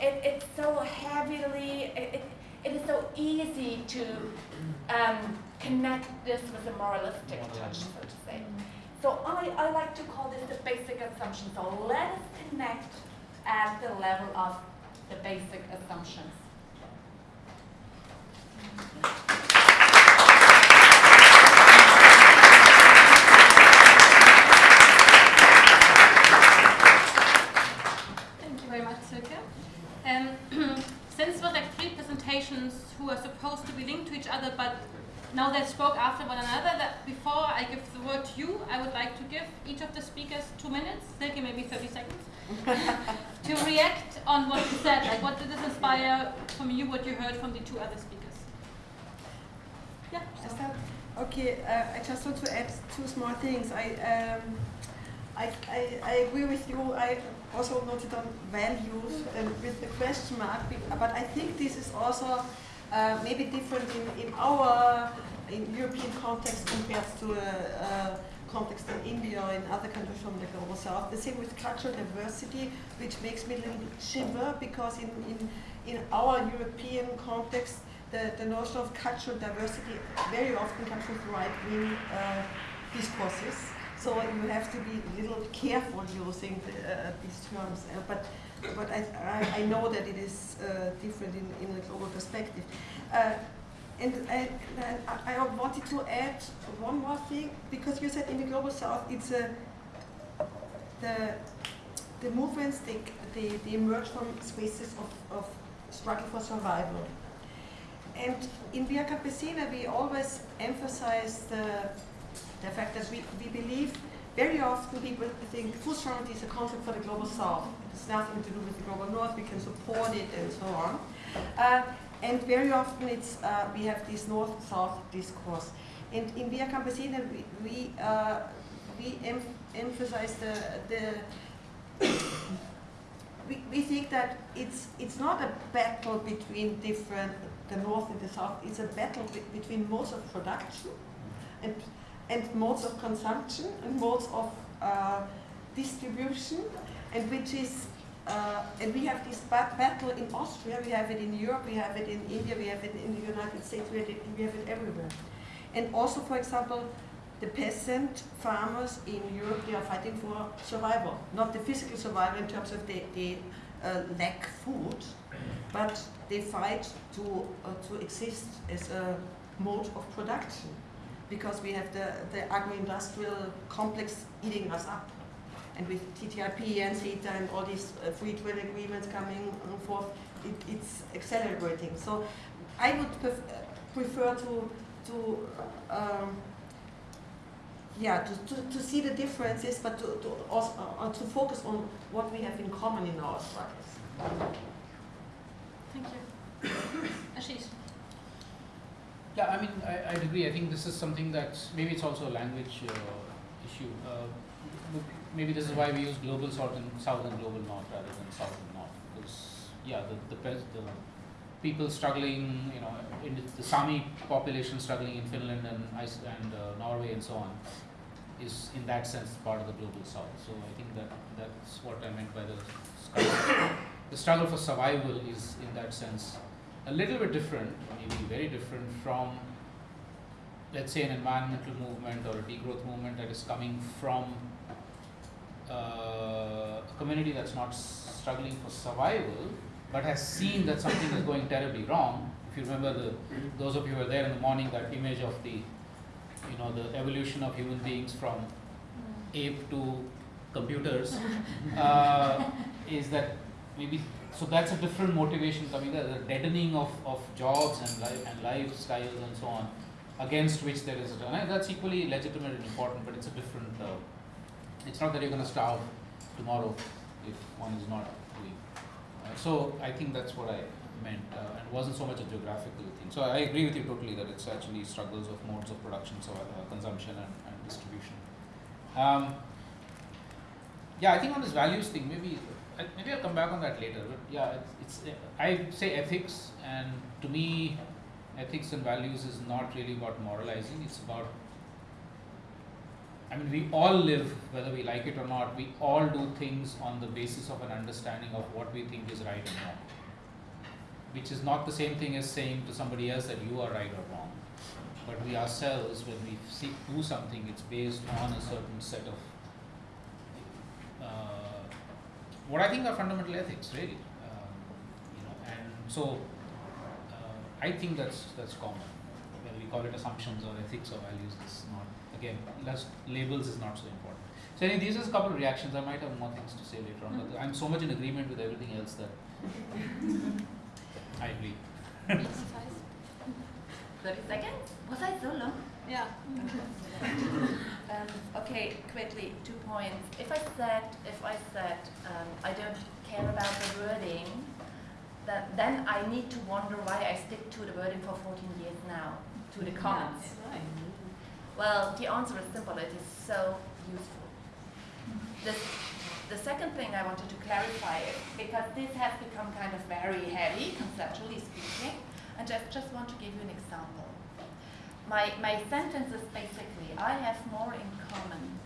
it, it's so heavily, it, it, it is so easy to um, connect this with a moralistic touch, so to. So I, I like to call this the basic assumption. So let us connect at the level of the basic assumptions. Thank you very much, Silke. Um, since it was like three presentations who are supposed to be linked to each other, but now they spoke after one another, that before I give the word to you, I would like to give each of the speakers two minutes, Silke maybe 30 seconds, to react on what you said. Like, what did this inspire from you, what you heard from the two other speakers? Yeah, so. Okay, uh, I just want to add two small things. I, um, I, I, I, agree with you. I also noted on values and with the question mark, but I think this is also uh, maybe different in, in our in European context compared to a, uh context in India or in other countries from the global south. The same with cultural diversity, which makes me a little bit shiver because in, in, in our European context, the, the notion of cultural diversity very often comes with right-wing uh, discourses. So you have to be a little careful using the, uh, these terms. Uh, but but I, I, I know that it is uh, different in, in a global perspective. Uh, and I, I, I wanted to add one more thing because you said in the global south it's a the the movements they, they, they emerge from spaces of, of struggle for survival. And in Via Campesina, we always emphasize the, the fact that we, we believe very often people think food sovereignty is a concept for the global south. It's nothing to do with the global north, we can support it and so on. Uh, and very often it's, uh, we have this north-south discourse. And in Via Campesina, we, we, uh, we em emphasize the, the we, we think that it's, it's not a battle between different, the north and the south, it's a battle be between modes of production and, and modes of consumption and modes of uh, distribution, and which is, uh, and we have this ba battle in Austria, we have it in Europe, we have it in India, we have it in the United States, we have it, we have it everywhere. And also, for example, the peasant farmers in Europe, they are fighting for survival. Not the physical survival in terms of they, they uh, lack food, but they fight to, uh, to exist as a mode of production because we have the, the agro-industrial complex eating us up. And with TTIP and CETA and all these uh, free trade agreements coming forth, it, it's accelerating. So I would pref prefer to, to um, yeah, to, to, to see the differences, but to, to, also, uh, to focus on what we have in common in our struggles. Thank you. Ashish. Yeah, I mean, I, I'd agree. I think this is something that maybe it's also a language uh, issue. Uh, maybe this is why we use global south and south and global north rather than south and north. Because yeah, the the, the people struggling, you know, in the Sami population struggling in Finland and Ice and uh, Norway and so on, is in that sense part of the global south. So I think that that's what I meant by the struggle. the struggle for survival is in that sense a little bit different, maybe very different from, let's say, an environmental movement or a degrowth movement that is coming from uh, a community that's not struggling for survival, but has seen that something is going terribly wrong. If you remember, the those of you who were there in the morning, that image of the, you know, the evolution of human beings from ape to computers, uh, is that maybe so that's a different motivation coming there, the deadening of, of jobs and life and lifestyles and so on, against which there is a and that's equally legitimate and important, but it's a different. Uh, it's not that you're going to starve tomorrow if one is not doing. Uh, so I think that's what I meant, uh, and wasn't so much a geographical thing. So I agree with you totally that it's actually struggles of modes of production, so uh, consumption and, and distribution. Um, yeah, I think on this values thing, maybe I, maybe I'll come back on that later. But yeah, it's, it's I say ethics, and to me, ethics and values is not really about moralizing. It's about I mean, we all live, whether we like it or not. We all do things on the basis of an understanding of what we think is right and wrong, which is not the same thing as saying to somebody else that you are right or wrong. But we ourselves, when we seek do something, it's based on a certain set of uh, what I think are fundamental ethics, really. Um, you know, and so uh, I think that's that's common. Whether we call it assumptions or ethics or values, is not again less labels is not so important. So anyway, these are a couple of reactions. I might have more things to say later on, but I'm so much in agreement with everything else that I agree. 30 seconds? Was I so long? Yeah. Um, okay, quickly, two points. If I said, if I said, um, I don't care about the wording, that, then I need to wonder why I stick to the wording for 14 years now, to the commons. Well, the answer is simple. It is so useful. The, the second thing I wanted to clarify is because this has become kind of very heavy, conceptually speaking, and just, just want to give you an example. My, my sentence is basically, I have more in common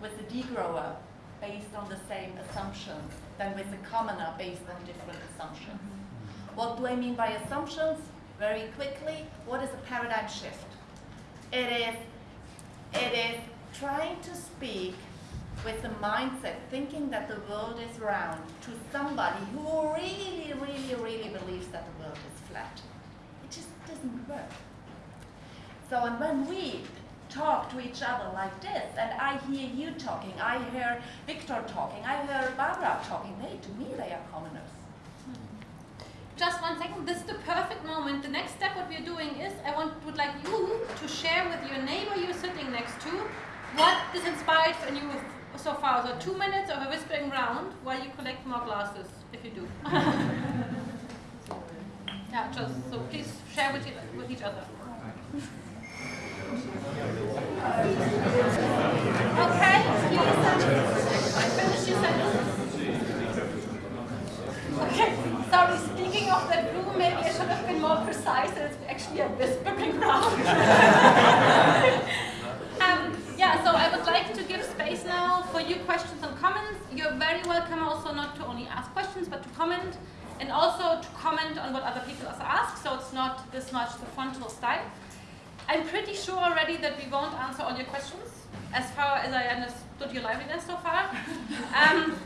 with the degrower based on the same assumptions than with the commoner based on different assumptions. Mm-hmm. What do I mean by assumptions? Very quickly, what is a paradigm shift? It is, it is trying to speak with the mindset, thinking that the world is round, to somebody who really, really, really believes that the world is flat. It just doesn't work. So, and when we talk to each other like this, and I hear you talking, I hear Victor talking, I hear Barbara talking, they, to me, they are commoners. Hmm. Just one second, this is the perfect moment. The next step what we're doing is I want would like you to share with your neighbor you're sitting next to what is inspired in you so far. So two minutes of a whispering round while you collect more glasses, if you do. yeah, just so please share with, you, with each other. And it's actually a whispering round. Um, yeah, so I would like to give space now for you questions and comments. You're very welcome also not to only ask questions, but to comment, and also to comment on what other people ask, so it's not this much the frontal style. I'm pretty sure already that we won't answer all your questions, as far as I understood your liveliness so far. Um,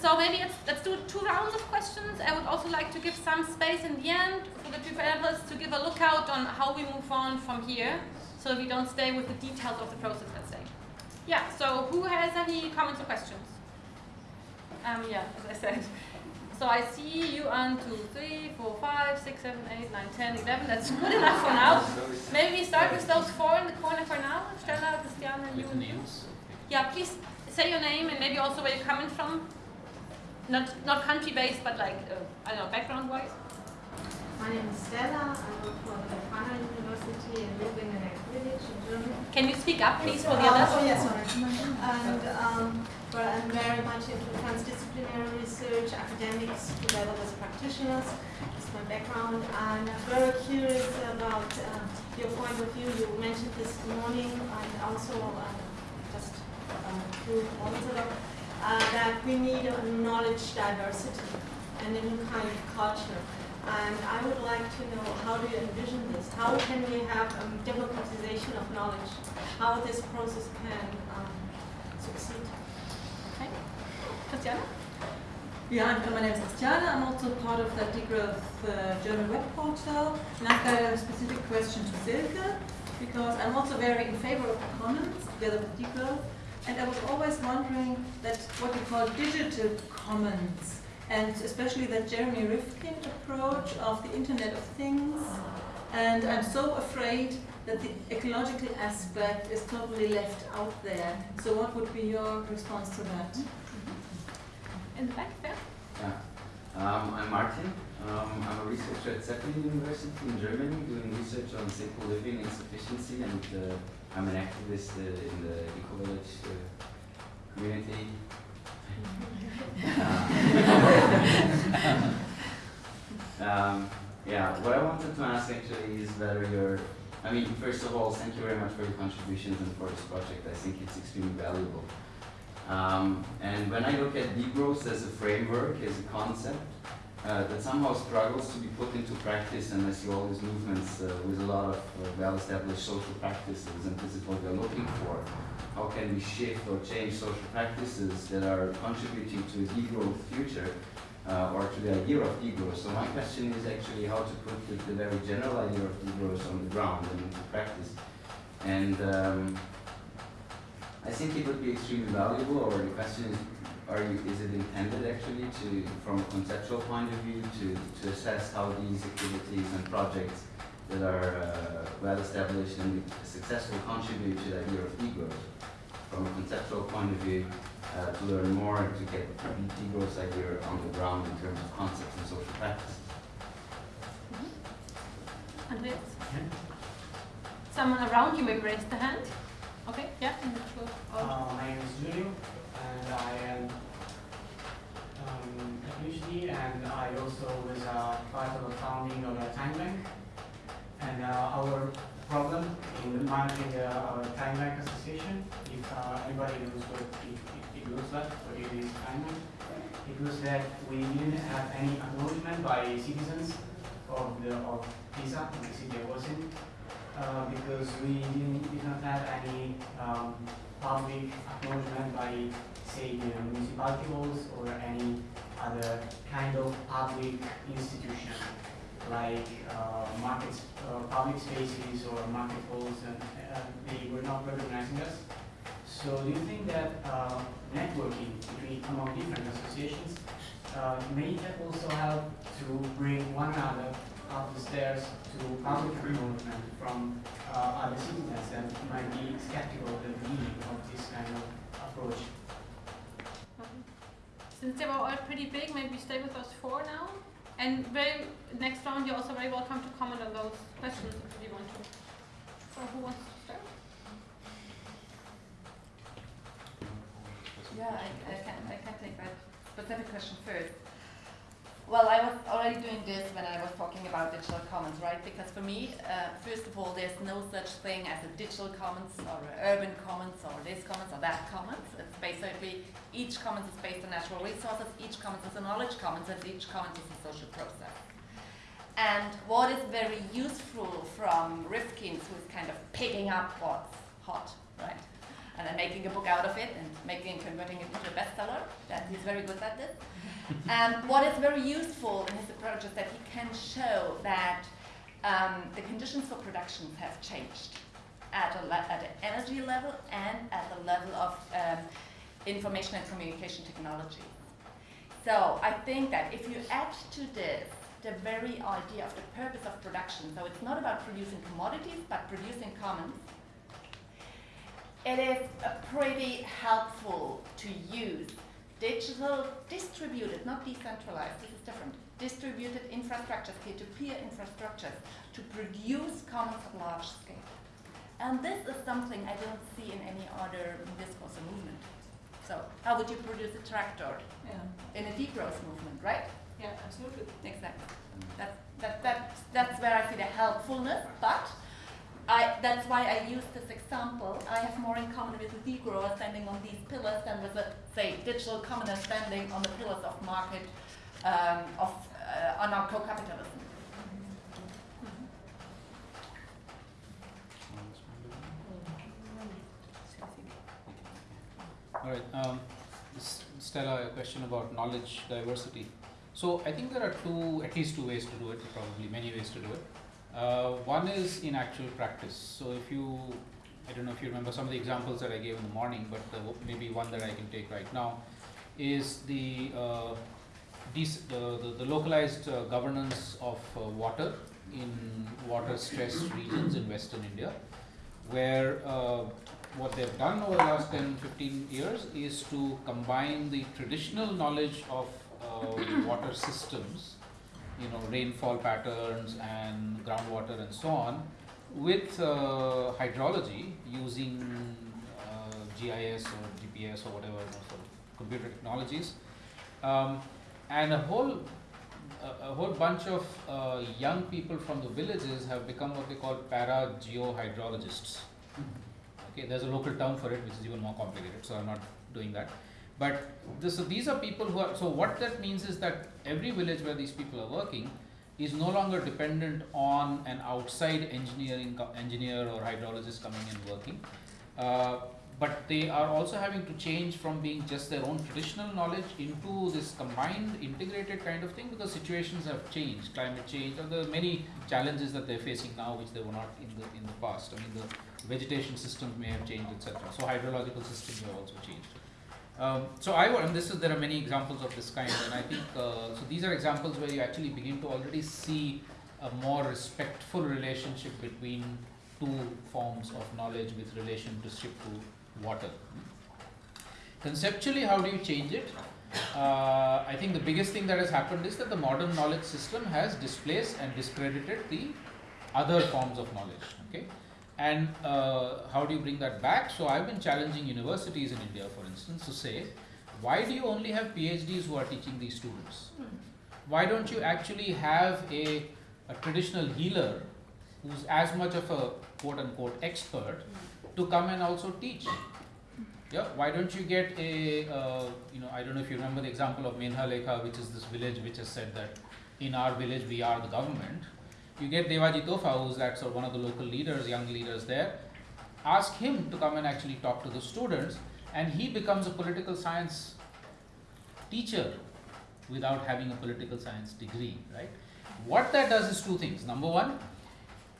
so maybe let's do two rounds of questions. I would also like to give some space in the end for the two panelists to give a lookout on how we move on from here, so we don't stay with the details of the process, let's say. Yeah, so who has any comments or questions? Um, yeah, as I said. So I see you on 2, 3, 4, 5, 6, 7, 8, 9, 10, 11. That's good enough for now. Maybe we start with those four in the corner for now. Stella, Christiane, you and you. Yeah, please say your name and maybe also where you're coming from. Not, not country-based, but like, uh, I don't know, background-wise. My name is Stella. I work for the Leuphana University and live in the next village in Germany. Can you speak up, please, for the others? Oh, yes, sorry. And um, but I'm very much into transdisciplinary research, academics together with practitioners. That's my background. And I'm very curious about uh, your point of view. You mentioned this morning and also uh, just uh, two moments ago uh, that we need a knowledge diversity and a new kind of culture. And I would like to know how do you envision this? How can we have um, democratization of knowledge? How this process can um, succeed? Christiane? Yeah, my name is Christiane. I'm also part of the Degrowth uh, German web portal. And I've got a specific question to Silke, because I'm also very in favor of the commons together with Degrowth. And I was always wondering that what we call digital commons, and especially that Jeremy Rifkin approach of the Internet of Things. And I'm so afraid that the ecological aspect is totally left out there. So what would be your response to that? In the back there? Yeah. Um, I'm Martin. Um, I'm a researcher at Zeppelin University in Germany doing research on simple living and sufficiency and uh, I'm an activist uh, in the eco-village uh, community. um, yeah, what I wanted to ask actually is whether you're, I mean, first of all, thank you very much for your contributions and for this project. I think it's extremely valuable. Um, and when I look at degrowth as a framework, as a concept, uh, that somehow struggles to be put into practice and I see all these movements uh, with a lot of uh, well-established social practices and this is what we're looking for. How can we shift or change social practices that are contributing to a degrowth future uh, or to the idea of degrowth? So my question is actually how to put the, the very general idea of degrowth on the ground and into practice. And um, I think it would be extremely valuable or the question is are you, is it intended actually to, from a conceptual point of view, to, to assess how these activities and projects that are uh, well established and successful contribute to the idea of degrowth? from a conceptual point of view, uh, to learn more and to get the degrowth idea on the ground in terms of concepts and social practices. Andreas? Someone around you may raise the hand. Okay, yeah. Uh, my name is Julio, and I am um, a PhD, and I also was uh, part of the founding of a time bank. And uh, our problem in managing uh, our time bank association, if uh, anybody knows what it, it, it looks like, what it is time bank, it was that we didn't have any acknowledgement by citizens of the of Pisa, the city of was in, uh, because we didn't, did not have any um, public acknowledgement by, say, the municipality halls or any other kind of public institution, like uh, markets, uh, public spaces or market halls, and uh, they were not recognizing us. So do you think that uh, networking between among different associations uh, may also help to bring one another up the stairs to public acknowledgement from uh, other citizens that might be skeptical at the beginning of this kind of approach? Since they were all pretty big, maybe stay with us four now. And very next round, you're also very welcome to comment on those questions if you want to. So who wants to start? Yeah, I, I can I can take that specific question first. Well, I was already doing this when I was talking about digital commons, right? Because for me, uh, first of all, there's no such thing as a digital commons or urban commons or this commons or that commons. It's basically each commons is based on natural resources, each commons is a knowledge commons, and each commons is a social process. And what is very useful from Rifkin, who is kind of picking up what's hot, right? And then making a book out of it and making and converting it into a bestseller. That he's very good at this. and what is very useful in his approach is that he can show that um, the conditions for productions have changed at, a at an energy level and at the level of um, information and communication technology. So I think that if you add to this the very idea of the purpose of production, so it's not about producing commodities, but producing commons, it is pretty helpful to use digital distributed, not decentralized, this is different, distributed infrastructures, peer-to-peer infrastructures to produce commons at large scale. And this is something I don't see in any other discourse or movement. So how would you produce a tractor yeah. in a degrowth movement, right? Yeah, absolutely. Exactly. That, that, that, that's where I see the helpfulness, but that's why I use this example. I have more in common with a degrower standing on these pillars than with a, say, digital commoner standing on the pillars of market, um, of uh, anarcho-capitalism. All right, um, Stella, a question about knowledge diversity. So I think there are two, at least two ways to do it, probably many ways to do it. Uh, one is in actual practice. So if you, I don't know if you remember some of the examples that I gave in the morning, but the, maybe one that I can take right now is the uh, the, the, the, localized uh, governance of uh, water in water stressed regions in western India, where uh, what they've done over the last 10 15 years is to combine the traditional knowledge of uh, water systems you know rainfall patterns and groundwater and so on with uh, hydrology using uh, GIS or GPS or whatever sort of computer technologies. Um, and a whole a, a whole bunch of uh, young people from the villages have become what they call para geohydrologists okay there's a local term for it which is even more complicated so i'm not doing that but this, so these are people who are, so what that means is that every village where these people are working is no longer dependent on an outside engineering engineer or hydrologist coming and working. Uh, but they are also having to change from being just their own traditional knowledge into this combined integrated kind of thing because situations have changed. Climate change there are many challenges that they're facing now which they were not in the in the past. I mean the vegetation systems may have changed etc so hydrological systems have also changed um, so I and this is there are many examples of this kind, and I think uh, so. These are examples where you actually begin to already see a more respectful relationship between two forms of knowledge with relation to to water. Conceptually, how do you change it? Uh, I think the biggest thing that has happened is that the modern knowledge system has displaced and discredited the other forms of knowledge. Okay, and uh, how do you bring that back? So I've been challenging universities in India, for instance, to say, why do you only have PhDs who are teaching these students? Why don't you actually have a, a traditional healer who's as much of a quote unquote expert to come and also teach? Yeah, why don't you get a, uh, you know, I don't know if you remember the example of Mendha Lekha, which is this village which has said that in our village we are the government. You get Devaji Tofa, who's that sort of one of the local leaders, young leaders there. Ask him to come and actually talk to the students, and he becomes a political science teacher without having a political science degree, right? What that does is two things. Number one,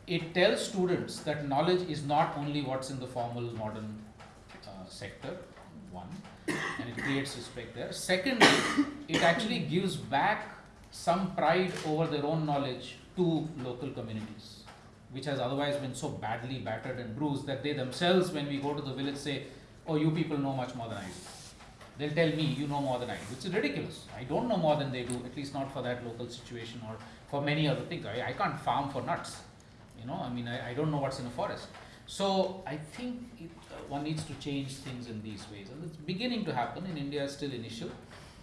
it tells students that knowledge is not only what's in the formal modern uh, sector, one, and it creates respect there. Secondly, it actually gives back some pride over their own knowledge to local communities, which has otherwise been so badly battered and bruised that they themselves, when we go to the village, say, Oh, you people know much more than I do. They'll tell me, You know more than I do, is ridiculous. I don't know more than they do, at least not for that local situation or for many other things. I, I can't farm for nuts. You know, I mean, I, I don't know what's in a forest. So I think it, uh, one needs to change things in these ways, and it's beginning to happen. In India, it's still initial.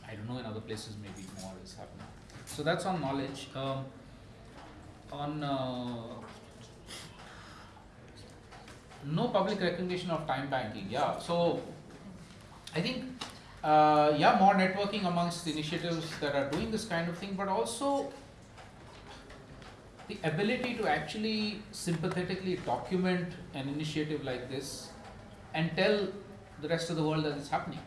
I don't know in other places maybe more is happening. So that's on knowledge. Um, on uh, no public recognition of time banking. Yeah, so I think uh, yeah, more networking amongst initiatives that are doing this kind of thing, but also the ability to actually sympathetically document an initiative like this and tell the rest of the world that it's happening.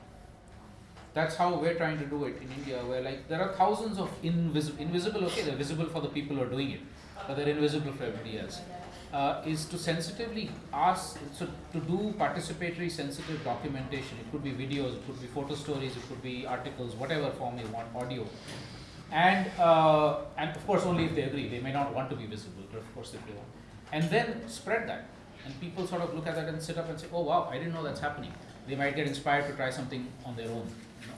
That's how we're trying to do it in India, where like there are thousands of invisible, invisible, okay, they're visible for the people who are doing it, but they're invisible for everybody else. Uh, is to sensitively ask, so to do participatory sensitive documentation. It could be videos, it could be photo stories, it could be articles, whatever form you want, audio. And, uh, and of course only if they agree, they may not want to be visible, but of course if they want. And then spread that. And people sort of look at that and sit up and say, oh wow, I didn't know that's happening. They might get inspired to try something on their own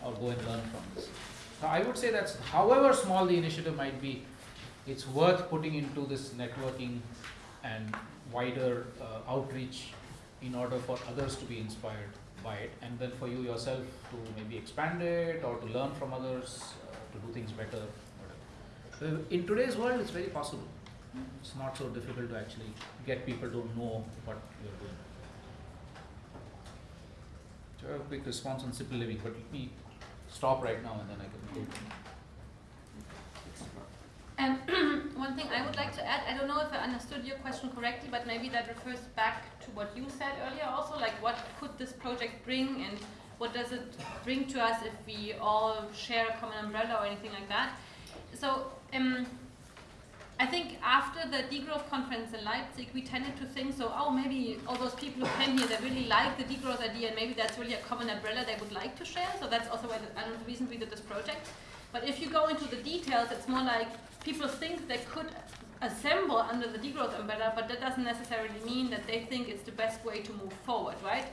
or go and learn from this. So I would say that's, however small the initiative might be, it's worth putting into this networking and wider uh, outreach in order for others to be inspired by it and then for you yourself to maybe expand it or to learn from others uh, to do things better in today's world it's very possible. It's not so difficult to actually get people to know what you're doing. So I have a quick response on simple living? But let me stop right now and then I can go and one thing I would like to add, I don't know if I understood your question correctly, but maybe that refers back to what you said earlier also, like what could this project bring and what does it bring to us if we all share a common umbrella or anything like that. So um, I think after the degrowth conference in Leipzig, we tended to think so, oh, maybe all those people who came here, they really like the degrowth idea and maybe that's really a common umbrella they would like to share. So that's also why the, another reason we did this project. But if you go into the details, it's more like people think they could assemble under the degrowth umbrella, but that doesn't necessarily mean that they think it's the best way to move forward, right?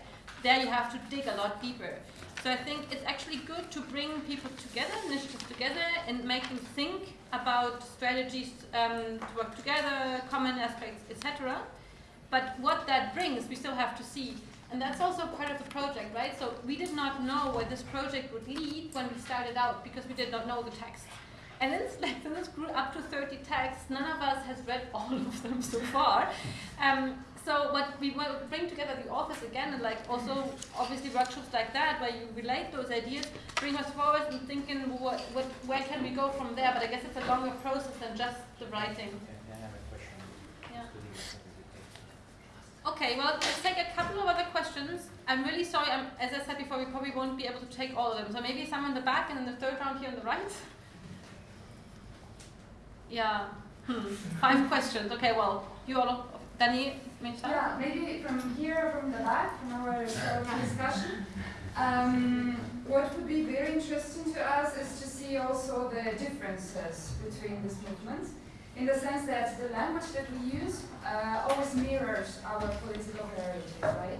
There you have to dig a lot deeper. So I think it's actually good to bring people together, initiatives together, and make them think about strategies um, to work together, common aspects, etc. But what that brings, we still have to see. And that's also part of the project, right? So we did not know where this project would lead when we started out because we did not know the text. And then, this grew up to 30 texts. None of us has read all of them so far. Um, so what we will bring together the authors again, and like also obviously workshops like that, where you relate those ideas, bring us forward and thinking what, what, where can we go from there. But I guess it's a longer process than just the writing. Yeah. Okay, well, let's take a couple of other questions. I'm really sorry, I'm, as I said before, we probably won't be able to take all of them. So maybe some in the back and then the third round here on the right. Yeah. Hmm. Five questions. Okay, well, you all, Danny, Yeah, maybe from here, from the back, from our, our discussion. Um, what would be very interesting to us is to see also the differences between these movements, in the sense that the language that we use uh, always mirrors our political heritage, right?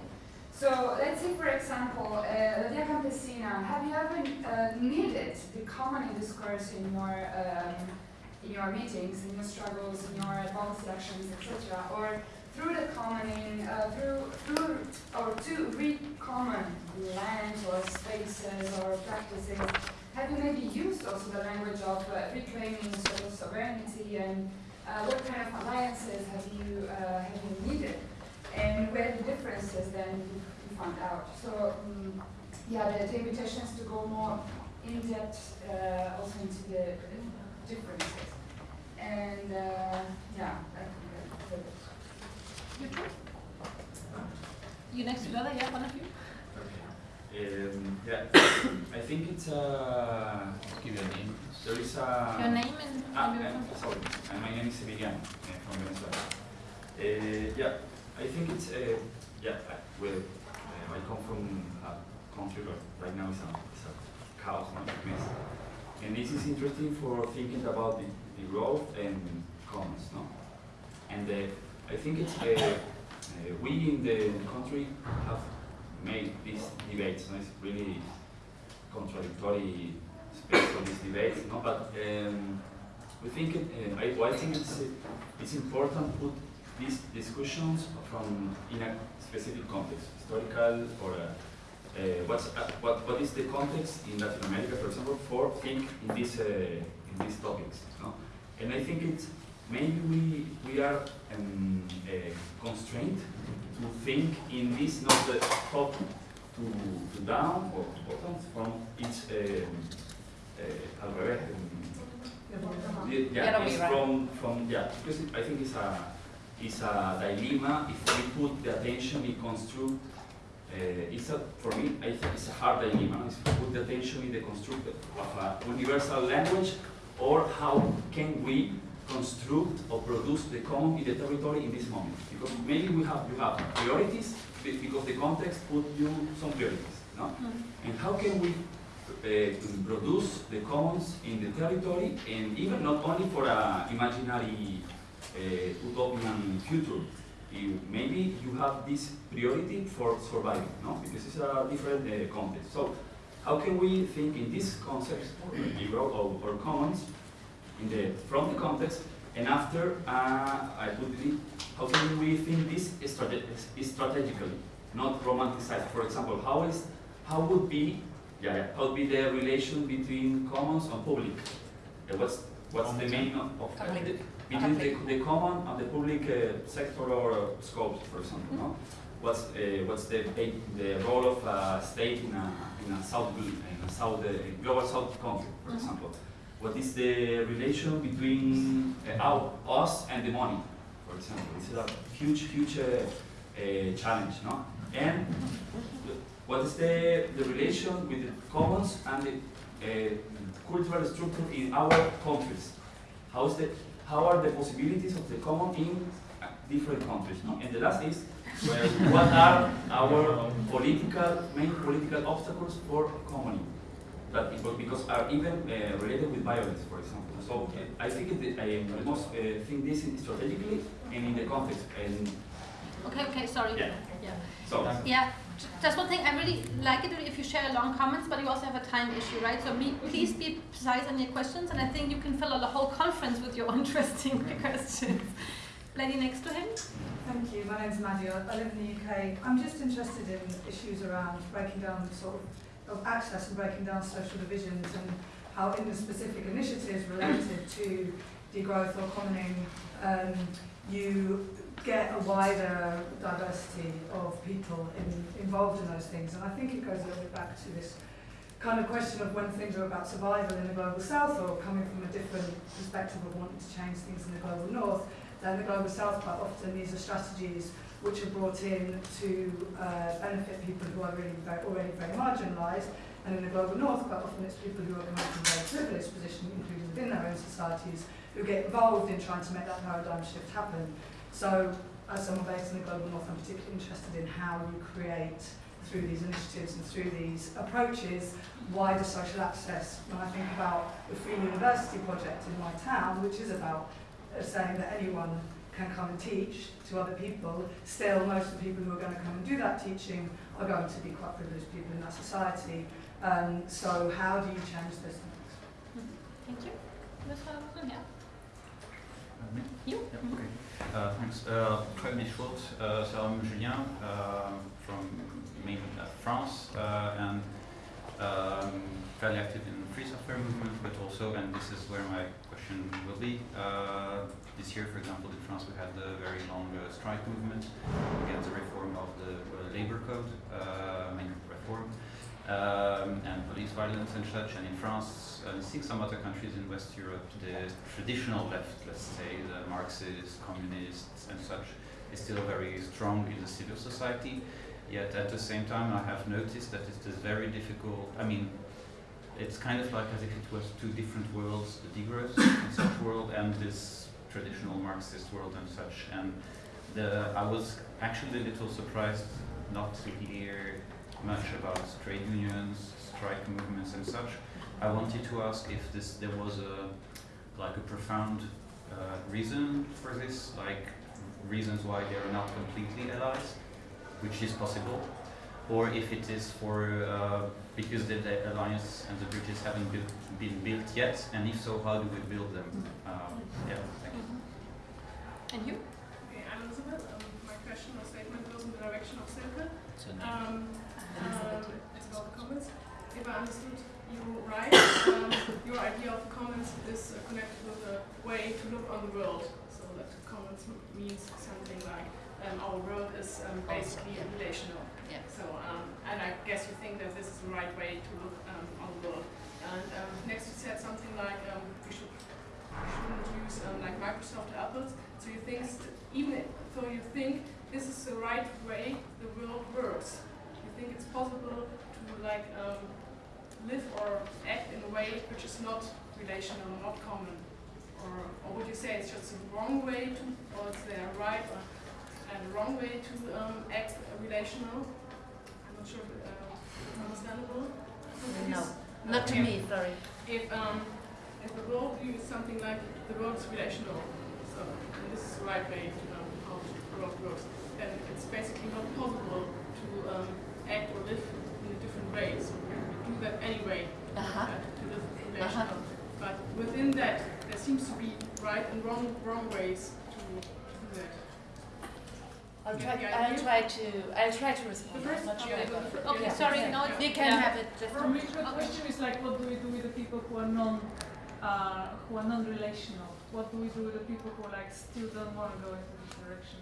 So let's say, for example, uh, La Via Campesina. Have you ever uh, needed the common discourse in your um, in your meetings, in your struggles, in your policy actions, etc., or through the commoning, uh, through through or to read common land or spaces or practices? Have you maybe used also the language of uh, reclaiming sort of sovereignty and uh, what kind of alliances have you uh, have you needed? and where the differences then you found out. So um, yeah, the, the invitation is to go more in depth also into the differences. And yeah, You next to Lola, yeah, one of you? Um, yeah, I think it's uh, give your name. There is a Your name and ah, where uh, sorry, uh, my name is Emiliano uh, from Venezuela. Uh, yeah, I think it's uh, yeah. I, well, uh, I come from a country that right now is a, is a chaos, not a mess. And this is interesting for thinking about the, degrowth and commons, no? And uh, I think it's uh, uh, we in the country have made these debates. No? It's really contradictory space for these debates, no? But um, we think uh, I, well, I think it's it's important to put these discussions from in a specific context, historical or uh, uh, what's uh, what what is the context in Latin America, for example, for think in these uh, in these topics, no? And I think it's maybe we we are um, constrained to think in this not the top to, to down or bottom from each um, uh, al yeah, Yeah, it's right. from from yeah because it, I think it's a it's a dilemma if we put the attention in construct uh, it's a, for me, I think it's a hard dilemma. Is to put the attention in the construct of a universal language, or how can we construct or produce the common in the territory in this moment? Because maybe we have you have priorities because the context put you some priorities, no? And how can we uh, produce the commons in the territory, and even not only for a imaginary uh, utopian future, you, maybe you have this priority for surviving, no? Because it's a different uh, context. So how can we think in this concept, or, or commons, in the, from the context, and after, uh, I put it, how can we think this strate- strategically, not romanticized? For example, how is, how would be, yeah, yeah, how would be the relation between commons and public? Uh, what's, what's the meaning of, of Public. the, between the, the common and the public uh, sector or uh, scopes, for example, no? What's, uh, what's the, the role of a state in a, in a South, in a South, uh, global South country, for Mhm. example? What is the relation between uh, our, us and the money, for example? It's a huge, huge uh, uh, challenge, no? And what is the, the relation with the commons and the cultural structure in our countries? How is the, how are the possibilities of the common in different countries? No? And the last is where, what are our political main political obstacles for common? That is what- because are even uh, related with violence, for example. So uh, I think it, I must uh, think this strategically and in the context. And Okay, okay, sorry. Yeah. Yeah. so Yeah, just one thing, I really like it if you share long comments, but you also have a time issue, right? So me, please be precise in your questions, and I think you can fill out a whole conference with your interesting questions. Lady next to him? Thank you. My name's Maddie. I I live in the UK. I'm just interested in issues around breaking down the sort of, of access and breaking down social divisions and how in the specific initiatives related to degrowth or commoning, um, you get a wider diversity of people in, involved in those things. And I think it goes a little bit back to this kind of question of when things are about survival in the global south or coming from a different perspective of wanting to change things in the global north, then the global south quite often these are strategies which are brought in to uh, benefit people who are really very, already very marginalised. And in the global north, quite often it's people who are coming from very privileged positions, including within their own societies, who get involved in trying to make that paradigm shift happen. So, as someone based in the global north, I'm particularly interested in how you create, through these initiatives and through these approaches, wider social access. When I think about the Free University project in my town, which is about saying that anyone can come and teach to other people, still most of the people who are going to come and do that teaching are going to be quite privileged people in that society. Um, so how do you change this? Thank you. Mr. Muslim, yeah. Uh, me? You? Yeah, okay. Uh, thanks. Uh, très bien short. Uh, so I'm Julien uh, from main, uh, France uh, and um, fairly active in the free software movement, but also, and this is where my question will be, uh, this year, for example, in France we had the very long uh, strike movement against the reform of the uh, labor code, uh, main reform, um, and police violence and such. And in France, and I think some other countries in West Europe, the traditional left, let's say, the Marxists, communists, and such, is still very strong in the civil society. Yet at the same time, I have noticed that it is very difficult. I mean, it's kind of like as if it was two different worlds: the degrowth and such world, and this traditional Marxist world and such. And the, I was actually a little surprised not to hear much about trade unions, strike movements, and such. I wanted to ask if this there was a like a profound uh, reason for this, like reasons why they are not completely allies, which is possible, or if it is for uh, because the, the alliance and the bridges haven't built, been built yet, and if so, how do we build them? Um, yeah, thank you. And you? Okay, I'm Elizabeth. Um, my question or statement goes in the direction of Silke. Um, um, it's about the comments. If I understood you right, um, your idea of comments is uh, connected with a way to look on the world. So that comments m- means something like um, our world is um, basically relational. Yeah. So, um, and I guess you think that this is the right way to look um, on the world. And um, next you said something like um, we should we shouldn't use um, like Microsoft or Apple's. So you think even though you think this is the right way the world works, you think it's possible to like um, live or act in a way which is not relational, not common, or or would you say it's just the wrong way to, or is there a right or and a wrong way to um, act relational? I'm not sure if uh, it's understandable. No, not to Okay. me, sorry. If um, if the world view is something like the world is relational, so this is the right way to know how the world works, then it's basically not possible to um, act or live in a different way. So we do that anyway Uh-huh. uh, to live relational. But within that, there seems to be right and wrong wrong ways to, to do that. I'll try, I'll try to, I'll try to respond. The first- I'm not sure I okay, okay, Yeah. sorry, Yeah. no, You can yeah. have it just. For me, the question is like, what do we do with the people who are non, uh, who are non-relational? What do we do with the people who like still don't want to go into this direction?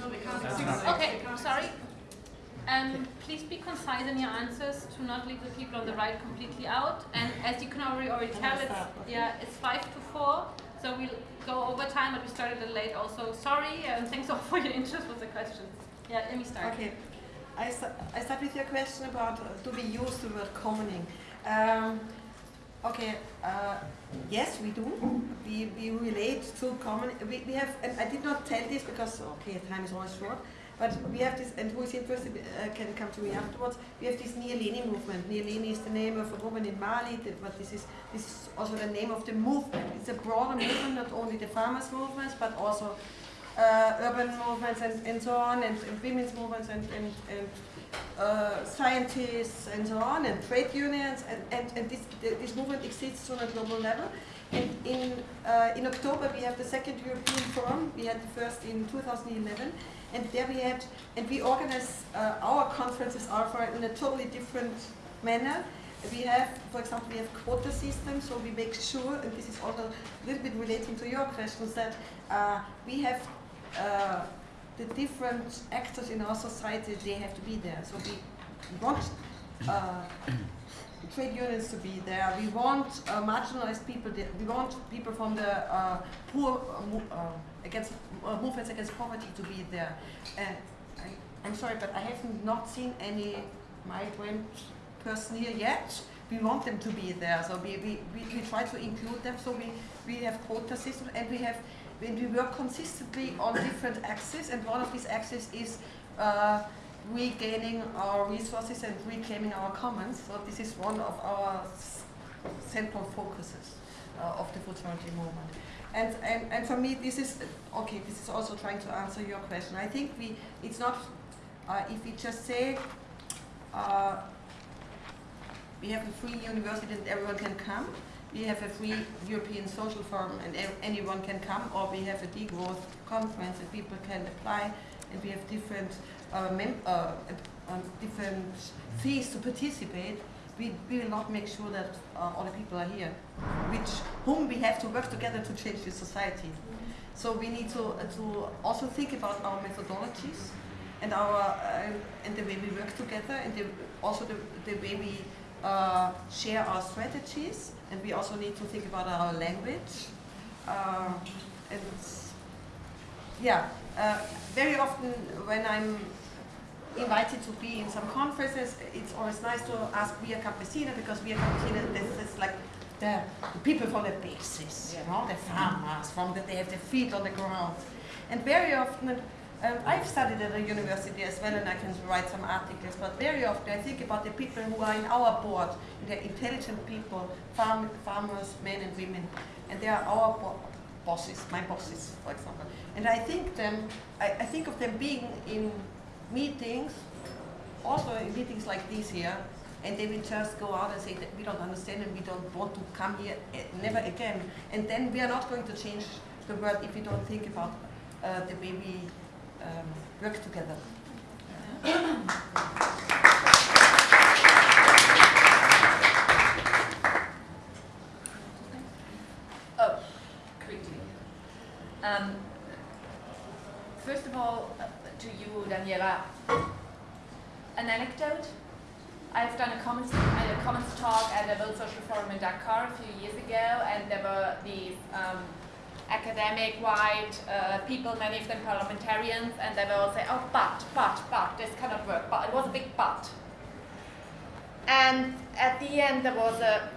No, they can't. Okay, sorry. Um, please be concise in your answers to not leave the people on the right completely out. And as you can already already tell, it's yeah, it's five to four. So we'll go over time, but we started a little late. Also, sorry, and thanks all for your interest with the questions. Yeah, let me start. Okay. I, I start with your question about uh, do we use the word commoning? Um, okay, uh, yes, we do. We, we relate to common. We, we have, and I did not tell this because, okay, time is always short, but we have this, and who is interested uh, can come to me afterwards. We have this Nyéléni movement. Nyéléni is the name of a woman in Mali, that, but this is, this is also the name of the movement. It's a broader movement, not only the farmers' movements, but also uh, urban movements and, and so on, and, and women's movements and, and, and uh, scientists and so on, and trade unions, and, and, and this, th- this movement exists on a global level. And in, uh, in October we have the second European Forum, we had the first in 2011, and there we had, and we organize uh, our conferences are in a totally different manner. We have, for example, we have quota systems, so we make sure, and this is also a little bit relating to your questions, that uh, we have uh, the different actors in our society, they have to be there. So we want uh, trade unions to be there. We want uh, marginalized people. We want people from the uh, poor uh, against uh, movements against poverty to be there. And I, I'm sorry, but I have not seen any migrant person here yet. We want them to be there, so we, we, we, we try to include them. So we, we have quota system and we have when we work consistently on different axes, and one of these axes is uh, regaining our resources and reclaiming our commons. So this is one of our central focuses uh, of the food sovereignty movement. And, and, and for me, this is, okay, this is also trying to answer your question. I think we, it's not, uh, if we just say, uh, we have a free university and everyone can come, we have a free European Social Forum and anyone can come, or we have a degrowth conference and people can apply, and we have different, uh, uh, um, different fees to participate, we, we will not make sure that uh, all the people are here, which whom we have to work together to change the society. So we need to, uh, to also think about our methodologies and our uh, and the way we work together, and the, also the, the way we uh, share our strategies, and we also need to think about our language. Uh, and yeah, uh, very often when I'm invited to be in some conferences, it's always nice to ask Via Campesina because Via Campesina this is like the, the people from the basis, you know, the farmers, from the, they have their feet on the ground. And very often, um, I've studied at a university as well and I can write some articles, but very often I think about the people who are in our board, they're intelligent people, farm, farmers, men and women, and they are our bo bosses, my bosses, for example. And I think them, I, I think of them being in meetings, also meetings like this here, and they will just go out and say that we don't understand and we don't want to come here eh, never again. And then we are not going to change the world if we don't think about uh, the way we um, work together. Oh, quickly. Um, first of all, uh, to Daniela, an anecdote. I've done a comments, a commons talk at the World Social Forum in Dakar a few years ago, and there were these um, academic white uh, people, many of them parliamentarians, and they were all saying, oh, but, but, but, this cannot work, but it was a big but. And at the end, there was a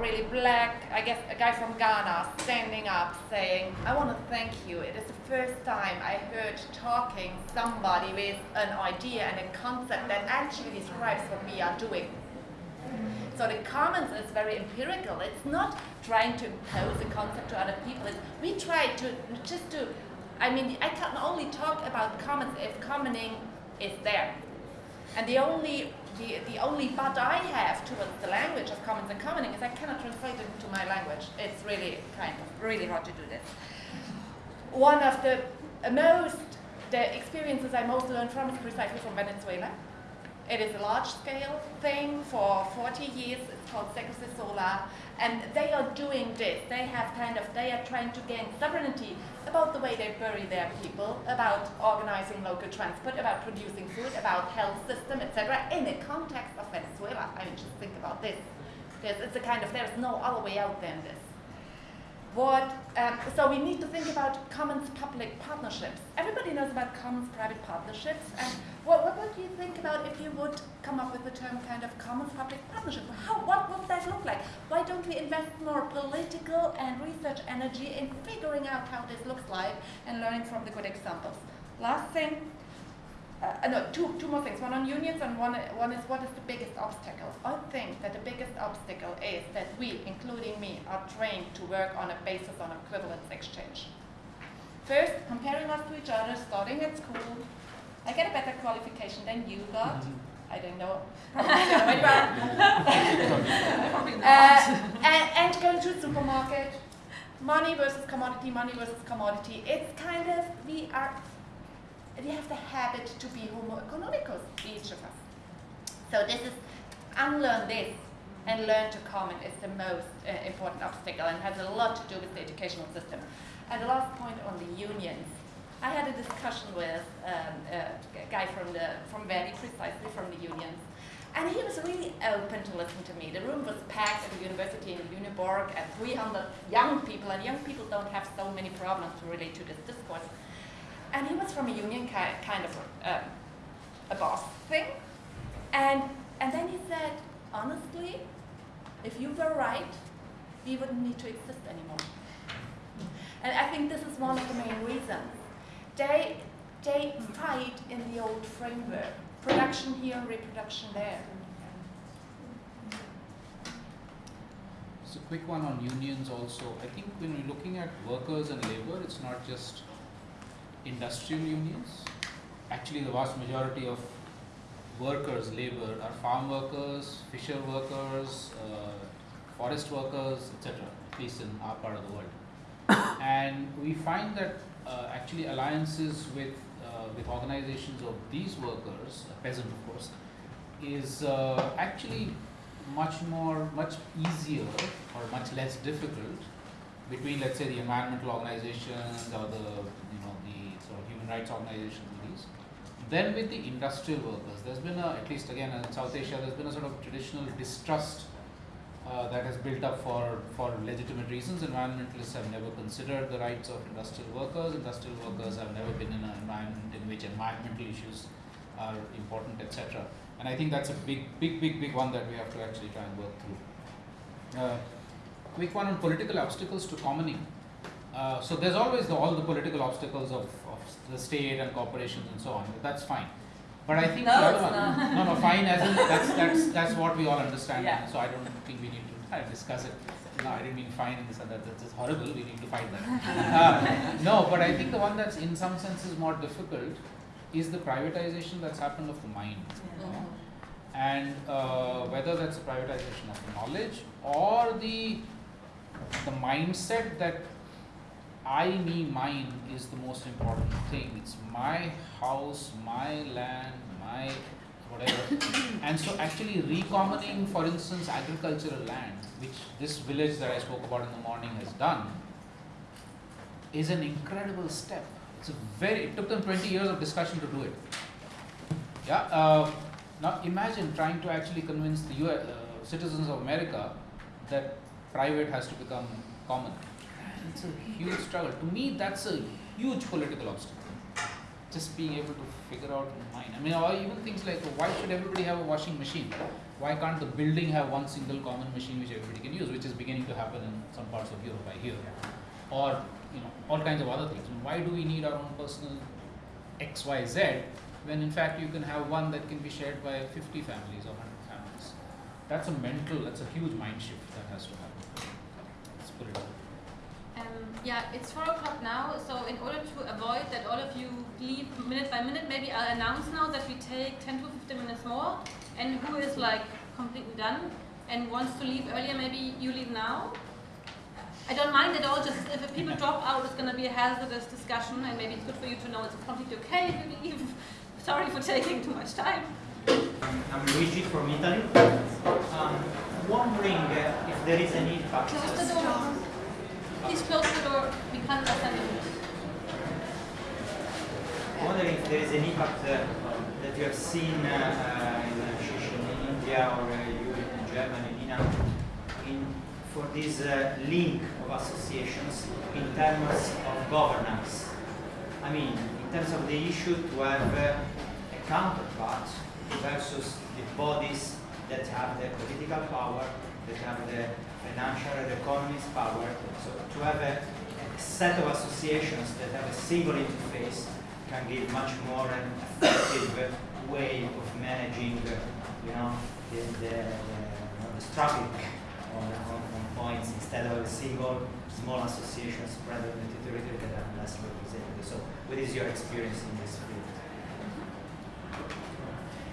really black, I guess a guy from Ghana, standing up saying, I want to thank you. It is the first time I heard talking somebody with an idea and a concept that actually describes what we are doing. So the commons is very empirical. It's not trying to impose a concept to other people. It's, we try to just to, I mean, I can only talk about commons if commoning is there. And the only the, the only but I have towards the language of commons and commoning is I cannot translate it into my language. It's really kind of really hard to do this. One of the most the experiences I most learned from is precisely from Venezuela. It is a large-scale thing for 40 years. It's called Cecosesola, and they are doing this. They have kind of they are trying to gain sovereignty about the way they bury their people, about organizing local transport, about producing food, about health system, etc. In the context of Venezuela, I mean, just think about this. There's, it's a kind of there's no other way out than this. What, um, so we need to think about commons public partnerships. Everybody knows about commons private partnerships. And what, what would you think about if you would come up with the term kind of commons public partnership? How, what would that look like? Why don't we invest more political and research energy in figuring out how this looks like and learning from the good examples? Last thing, uh, no, two, two more things. One on unions and one, one is what is the biggest obstacle? I think that the biggest obstacle is that we, including me, are trained to work on a basis on equivalence exchange. First, comparing us to each other, starting at school. I get a better qualification than you got. I don't know. Probably uh, and, and going to the supermarket, money versus commodity, money versus commodity. It's kind of, we are we have the habit to be homo economicus, each of us. So this is, unlearn this and learn to common is the most uh, important obstacle and has a lot to do with the educational system. And the last point on the unions. I had a discussion with um, a guy from the from Verdi, precisely from the unions, and he was really open to listen to me. The room was packed at the university in Lüneburg at 300 young people, and young people don't have so many problems to relate to this discourse. And he was from a union ki kind of um, a boss thing. And, and then he said, honestly, if you were right, we wouldn't need to exist anymore. And I think this is one of the main reasons. They, they fight in the old framework. Production here, reproduction there. So, quick one on unions also. I think when we're looking at workers and labor, it's not just industrial unions. Actually, the vast majority of workers, labor, are farm workers, fisher workers, uh, forest workers, etc. At least in our part of the world. and we find that uh, actually alliances with uh, with organizations of these workers, peasant of course, is uh, actually much more, much easier or much less difficult between, let's say, the environmental organizations or the, you know, the sort of human rights organizations, these, Then with the industrial workers. There's been a, at least again in South Asia, there's been a sort of traditional distrust uh, that has built up for, for legitimate reasons. Environmentalists have never considered the rights of industrial workers. Industrial workers have never been in an environment in which environmental issues are important, etc. And I think that's a big, big, big, big one that we have to actually try and work through. Uh, quick one on political obstacles to commoning. Uh, so there's always the, all the political obstacles of, of the state and corporations and so on. That's fine. But I think no, the other one, not. no, no, fine as in that's that's that's what we all understand. Yeah. So I don't think we need to uh, discuss it. No, I didn't mean fine in this and that. That's just horrible. We need to fight that. uh, no, but I think the one that's in some senses more difficult is the privatization that's happened of the mind. Yeah. And uh, whether that's a privatization of knowledge or the the mindset that I, me, mine is the most important thing. It's my house, my land, my whatever. and so actually recommoning, for instance, agricultural land, which this village that I spoke about in the morning has done, is an incredible step. It's a very, it took them 20 years of discussion to do it. Yeah. Uh, now imagine trying to actually convince the US, uh, citizens of America that private has to become common. It's a huge struggle. To me, that's a huge political obstacle. Just being able to figure out in mind. I mean, or even things like why should everybody have a washing machine? Why can't the building have one single common machine which everybody can use, which is beginning to happen in some parts of Europe, I hear. Or you know, all kinds of other things. Why do we need our own personal X, Y, Z when in fact you can have one that can be shared by 50 families or 100 families? That's a mental, that's a huge mind shift that has to happen. Let's put it. Um, yeah, it's 4 o'clock now, so in order to avoid that all of you leave minute by minute, maybe I'll announce now that we take 10 to 15 minutes more, and who is like completely done and wants to leave earlier, maybe you leave now. I don't mind at all, just if people drop out, it's going to be a hazardous discussion, and maybe it's good for you to know it's completely okay if you leave. Sorry for taking too much time. I'm Luigi from Italy. Um, wondering uh, if there is an impact. Please close the door. We can't you. wondering if there is an impact uh, that you have seen uh, uh, in in India or uh, Europe, in Germany, in, in for this uh, link of associations in terms of governance. I mean, in terms of the issue to have a counterpart versus the bodies that have the political power, that have the financial and economist power. So to have a, a set of associations that have a single interface can give much more an effective way of managing, you know, the, the, the, traffic on, on, on points instead of a single small association spread over the territory that are less representative. So what is your experience in this field?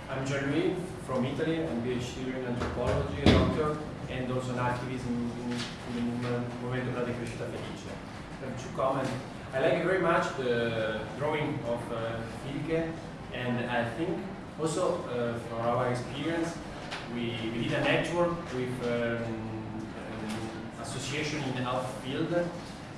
I'm Gianluigi from Italy. I'm a PhD in anthropology, a doctor, and also an activist in, in, in the Movimento la Decrescita Felice. I have two comments. I like very much the drawing of uh, Silke, and I think also uh, from our experience, we, we did a network with um, um, association in the health field,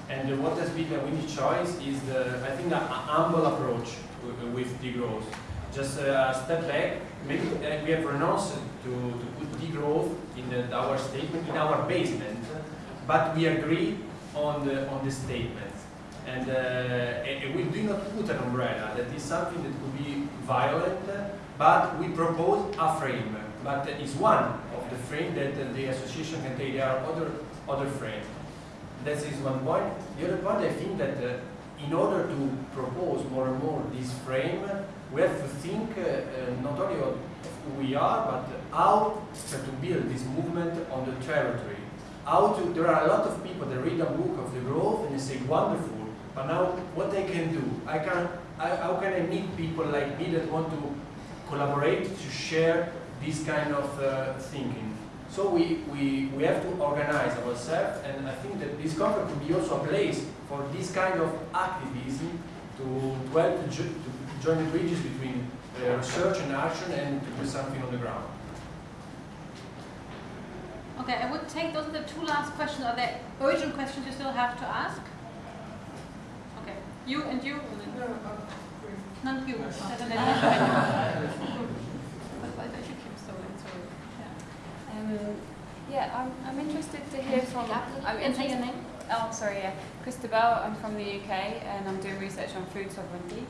and what has been a winning choice is the, I think, a, a humble approach with, with degrowth. Just a step back, maybe uh, we have renounced to, to degrowth in the, our statement, in our basement, but we agree on the, on the statement. And, uh, and we do not put an umbrella, that is something that could be violent, but we propose a frame, but it's one of the frame that the association can take, there are other, other frames. That is one point. The other point, I think that uh, in order to propose more and more this frame, we have to think uh, uh, not only of who we are, but how to build this movement on the territory. how to, there are a lot of people that read a book of degrowth and they say wonderful, but now what I can do? I can, I, how can I meet people like me that want to collaborate to share this kind of uh, thinking? So we, we, we have to organize ourselves and I think that this conference could be also a place for this kind of activism to, to help to, to join the bridges between research and action and to put something on the ground. Okay, I would take those are the two last questions. Are there urgent questions you still have to ask? Okay, you and you. And then None you. Um, yeah, I'm, I'm interested to hear from. I'm And say your name. Oh, sorry, yeah. Christabel, I'm from the UK and I'm doing research on food sovereignty.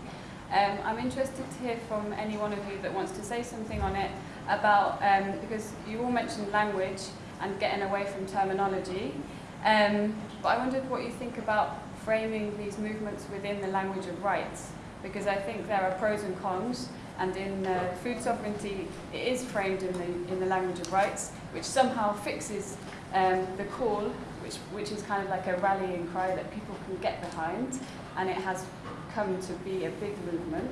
Um, I'm interested to hear from any one of you that wants to say something on it about, um, because you all mentioned language and getting away from terminology. Um, but I wondered what you think about framing these movements within the language of rights, because I think there are pros and cons, and in uh, food sovereignty, it is framed in the, in the language of rights, which somehow fixes um, the call, which, which is kind of like a rallying cry that people can get behind, and it has come to be a big movement.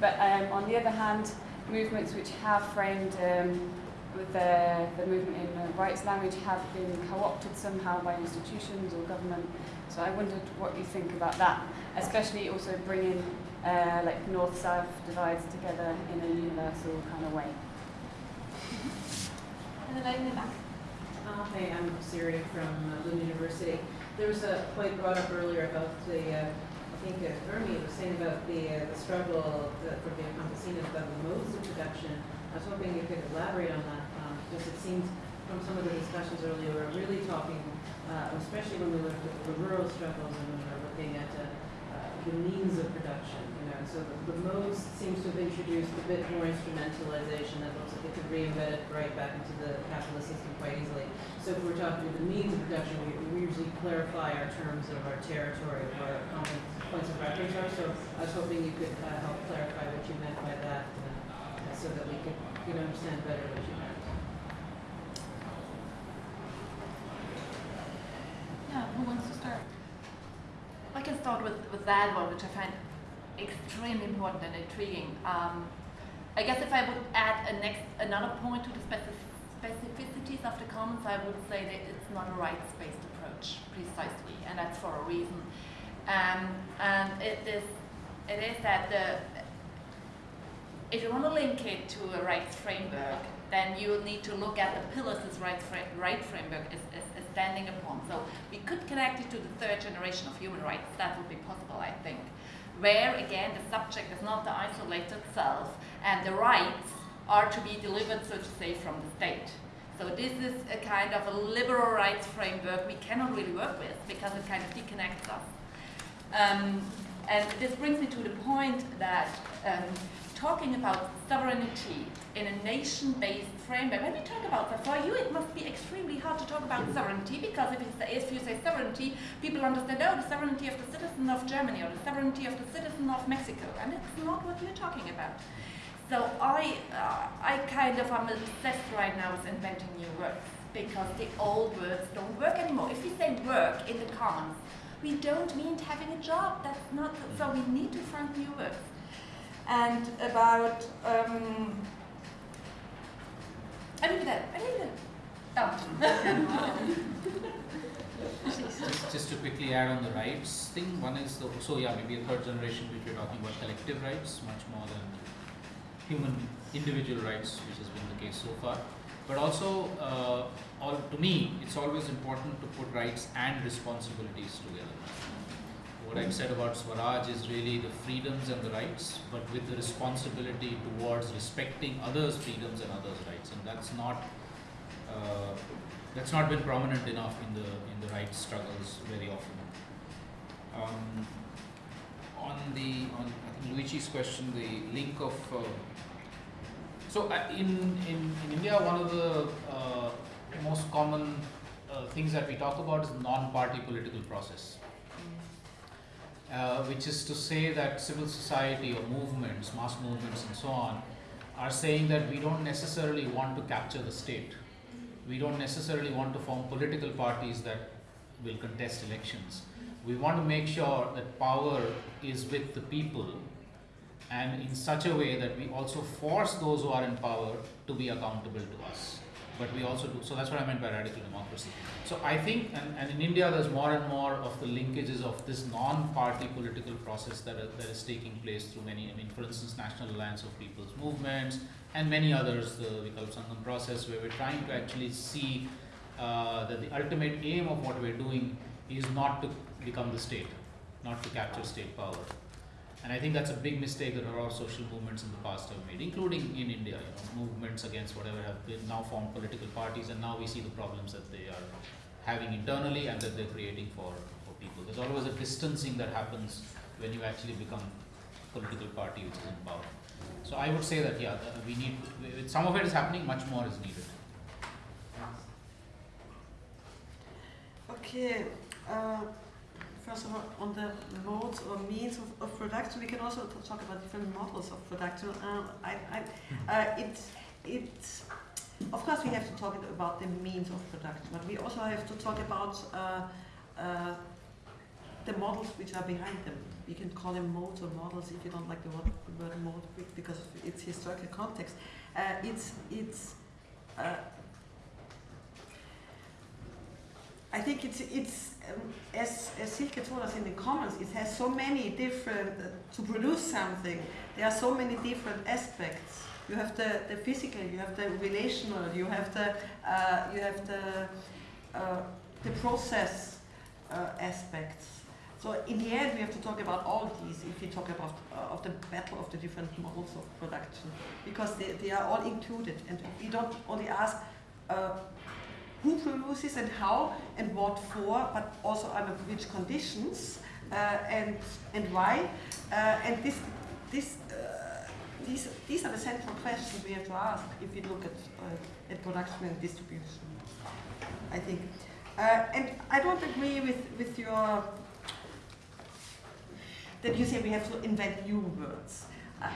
But um, on the other hand, movements which have framed um, with the, the movement in rights language have been co-opted somehow by institutions or government. So I wondered what you think about that, especially also bringing uh, like north-south divides together in a universal kind of way. And then in the back. Uh, hey, I'm Syria from uh, Lund University. There was a point brought up earlier about the, uh, I think uh, Irmi was saying about the, uh, the struggle that, for the campesinos about the modes of production. I was hoping you could elaborate on that um, because it seems from some of the discussions earlier we we're really talking, uh, especially when we look at the rural struggles and when we're looking at uh, uh, the means of production. You know, so the, the modes seems to have introduced a bit more instrumentalization that looks like it could re-embed right back into the capitalist system quite easily. So if we're talking about the means of production, we, we usually clarify our terms of our territory, where our common points of reference are. So I was hoping you could uh, help clarify what you meant by that, uh, so that we could know, understand better what you meant. Yeah, who wants to start? I can start with, with that one, which I find extremely important and intriguing. Um, I guess if I would add a next another point to the specific specificities of the commons, I would say that it's not a rights-based approach, precisely, and that's for a reason. Um, and it is, it is that the, if you want to link it to a rights framework, then you need to look at the pillars this rights fra right framework is, is, is standing upon. So we could connect it to the third generation of human rights. That would be possible, I think. Where, again, the subject is not the isolated self, and the rights are to be delivered, so to say, from the state. So this is a kind of a liberal rights framework we cannot really work with because it kind of deconnects us. Um, and this brings me to the point that um, talking about sovereignty in a nation-based framework, when we talk about that, for you it must be extremely hard to talk about sovereignty because if you, say, if you say sovereignty, people understand, oh, the sovereignty of the citizen of Germany or the sovereignty of the citizen of Mexico, and it's not what we're talking about. So I, uh, I kind of am obsessed right now with inventing new words because the old words don't work anymore. If you say work in the commons, we don't mean having a job. That's not so. We need to find new words. And about um, I need that. I need that. Just, just to quickly add on the rights thing, one is the, so yeah, maybe a third generation which we're talking about collective rights, much more than human individual rights, which has been the case so far. But also, uh, all, to me, it's always important to put rights and responsibilities together. What I've said about Swaraj is really the freedoms and the rights, but with the responsibility towards respecting others' freedoms and others' rights, and that's not uh, that's not been prominent enough in the in the rights struggles very often. Um, on the on I think Luigi's question, the link of uh, so in, in in India, one of the uh, most common uh, things that we talk about is non-party political process. Uh, which is to say that civil society or movements, mass movements and so on, are saying that we don't necessarily want to capture the state. we don't necessarily want to form political parties that will contest elections. We want to make sure that power is with the people and in such a way that we also force those who are in power to be accountable to us. But we also do, so that's what I meant by radical democracy. So I think, and, and in India there's more and more of the linkages of this non-party political process that, are, that is taking place through many, I mean for instance National Alliance of People's Movements and many others, the Vikalp Sangam process where we're trying to actually see uh, that the ultimate aim of what we're doing is not to become the state, not to capture state power. And I think that's a big mistake that a lot of social movements in the past have made, including in India, you know, movements against whatever have been now formed political parties, and now we see the problems that they are having internally and that they're creating for, for people. There's always a distancing that happens when you actually become a political party which is in power. So I would say that, yeah, we need, some of it is happening, much more is needed. Okay. Uh, first of all, on the modes or means of, of production, we can also talk about different models of production. Um, I, I, uh, it, it, of course, we have to talk about the means of production, but we also have to talk about uh, uh, the models which are behind them. You can call them modes or models if you don't like the word, word mode because of its historical context. Uh, it's, it's I think it's, it's um, as, as Silke told us in the comments, it has so many different, uh, to produce something, there are so many different aspects. You have the, the physical, you have the relational, you have the, uh, you have the, uh, the process uh, aspects. So in the end, we have to talk about all these if we talk about uh, of the battle of the different models of production, because they, they are all included, and we don't only ask uh, who produces and how and what for, but also under which conditions uh, and and why. Uh, and this this uh, these these are the central questions we have to ask if we look at uh, at production and distribution. I think, uh, and I don't agree with with your that you say we have to invent new words.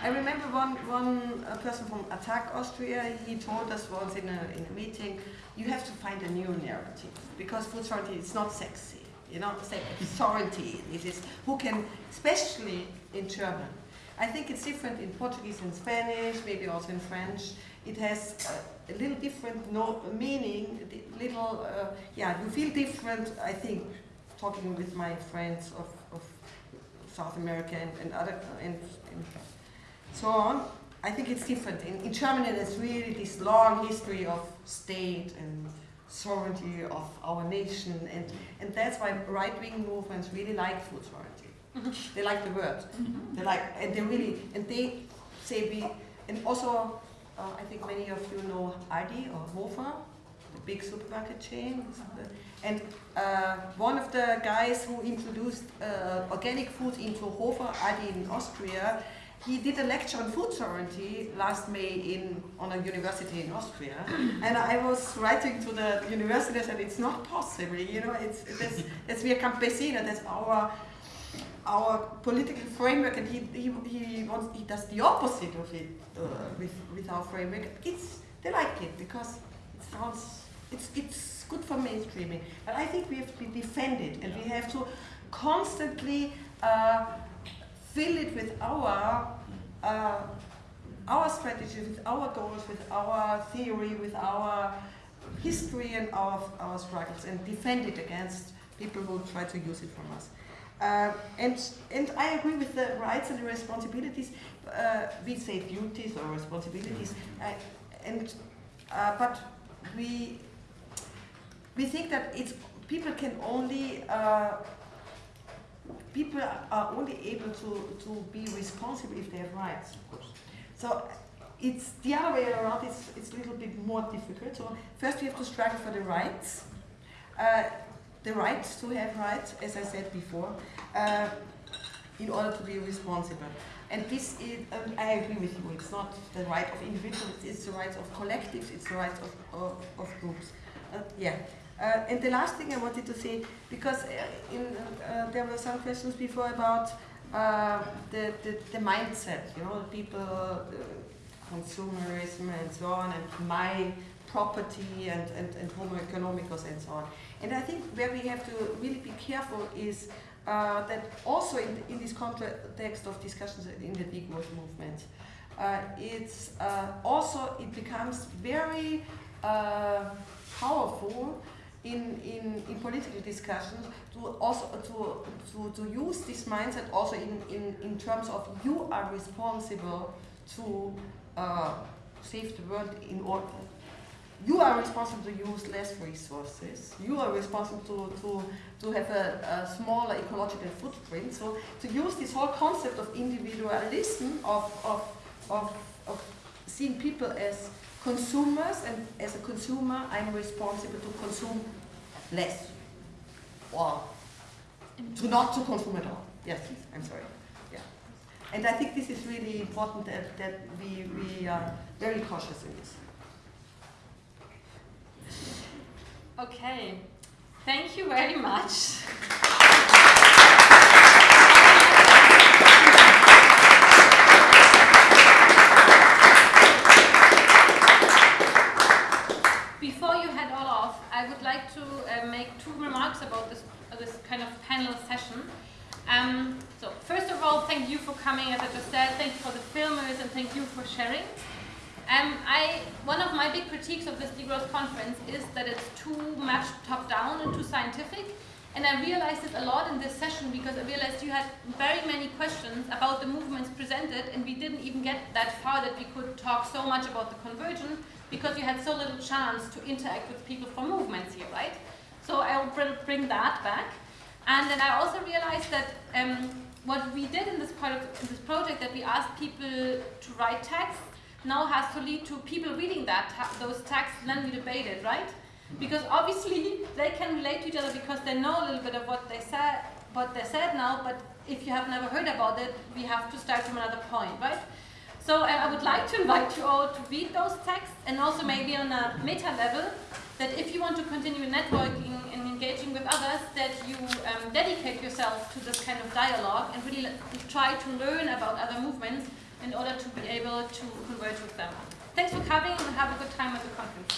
I remember one, one person from Attac Austria, he told us once in a, in a meeting, you have to find a new narrative because food sovereignty is not sexy. You know, say sovereignty, it is who can, especially in German. I think it's different in Portuguese and Spanish, maybe also in French. It has a, little different no, meaning, little, uh, yeah, you feel different, I think, talking with my friends of, of South America and, and other, and, and so on. I think it's different. In, in Germany, there's really this long history of state and sovereignty of our nation, and, and that's why right-wing movements really like food sovereignty. they like the word. They like, and they really, and they say we, and also, uh, I think many of you know Aldi or Hofer, the big supermarket chain. And uh, one of the guys who introduced uh, organic food into Hofer, Aldi in Austria, he did a lecture on food sovereignty last May in on a university in Austria, and I was writing to the university and said it's not possible. You know, it's that's, that's are campesina. That's our our political framework, and he he he wants he does the opposite of it uh, with with our framework. It's they like it because it sounds it's it's good for mainstreaming, but I think we have to defend it, and we have to constantly. Uh, fill it with our uh, our strategy, with our goals, with our theory, with our history and our, our struggles, and defend it against people who try to use it from us. Uh, and, and I agree with the rights and the responsibilities. Uh, we say duties or responsibilities, uh, and uh, but we we think that it's people can only uh, people are only able to, to be responsible if they have rights. Of course. So it's the other way around, it's, it's a little bit more difficult. So first we have to struggle for the rights. Uh, the right to have rights, as I said before, uh, in order to be responsible. And this is, um, I agree with you, it's not the right of individuals, it's the rights of collectives, it's the rights of, of, of groups. Uh, yeah. Uh, and the last thing I wanted to say, because uh, in, uh, there were some questions before about uh, the, the, the, mindset, you know, people, consumerism and so on, and my property and, and, and homo economicus and so on. And I think where we have to really be careful is uh, that also in, in this context of discussions in the degrowth movement, uh, it's uh, also, it becomes very powerful in, in, in political discussions to also to, to, to use this mindset also in, in, in terms of you are responsible to uh, save the world in order you are responsible to use less resources. You are responsible to, to, to have a, a smaller ecological footprint. So to use this whole concept of individualism, of, of, of, of seeing people as consumers, and as a consumer, I'm responsible to consume less, or to not to consume at all. Yes, I'm sorry. Yeah, and I think this is really important that, that we, we are very cautious in this. Okay, thank you very much. I would like to uh, make two remarks about this, uh, this kind of panel session. Um, so first of all, thank you for coming, as I just said, thank you for the filmers, and thank you for sharing. Um, I, one of my big critiques of this degrowth conference is that it's too much top-down and too scientific. And I realized it a lot in this session because I realized you had very many questions about the movements presented and we didn't even get that far that we could talk so much about the convergence because you had so little chance to interact with people from movements here, right? So I'll bring that back. And then I also realized that um, what we did in this, part of, in this project that we asked people to write text now has to lead to people reading that those texts then we debate it, right? Because obviously they can relate to each other because they know a little bit of what they said, what they said now. But if you have never heard about it, we have to start from another point, right? So uh, I would like to invite you all to read those texts and also maybe on a meta level that if you want to continue networking and engaging with others, that you um, dedicate yourself to this kind of dialogue and really try to learn about other movements in order to be able to converge with them. Thanks for coming and have a good time at the conference.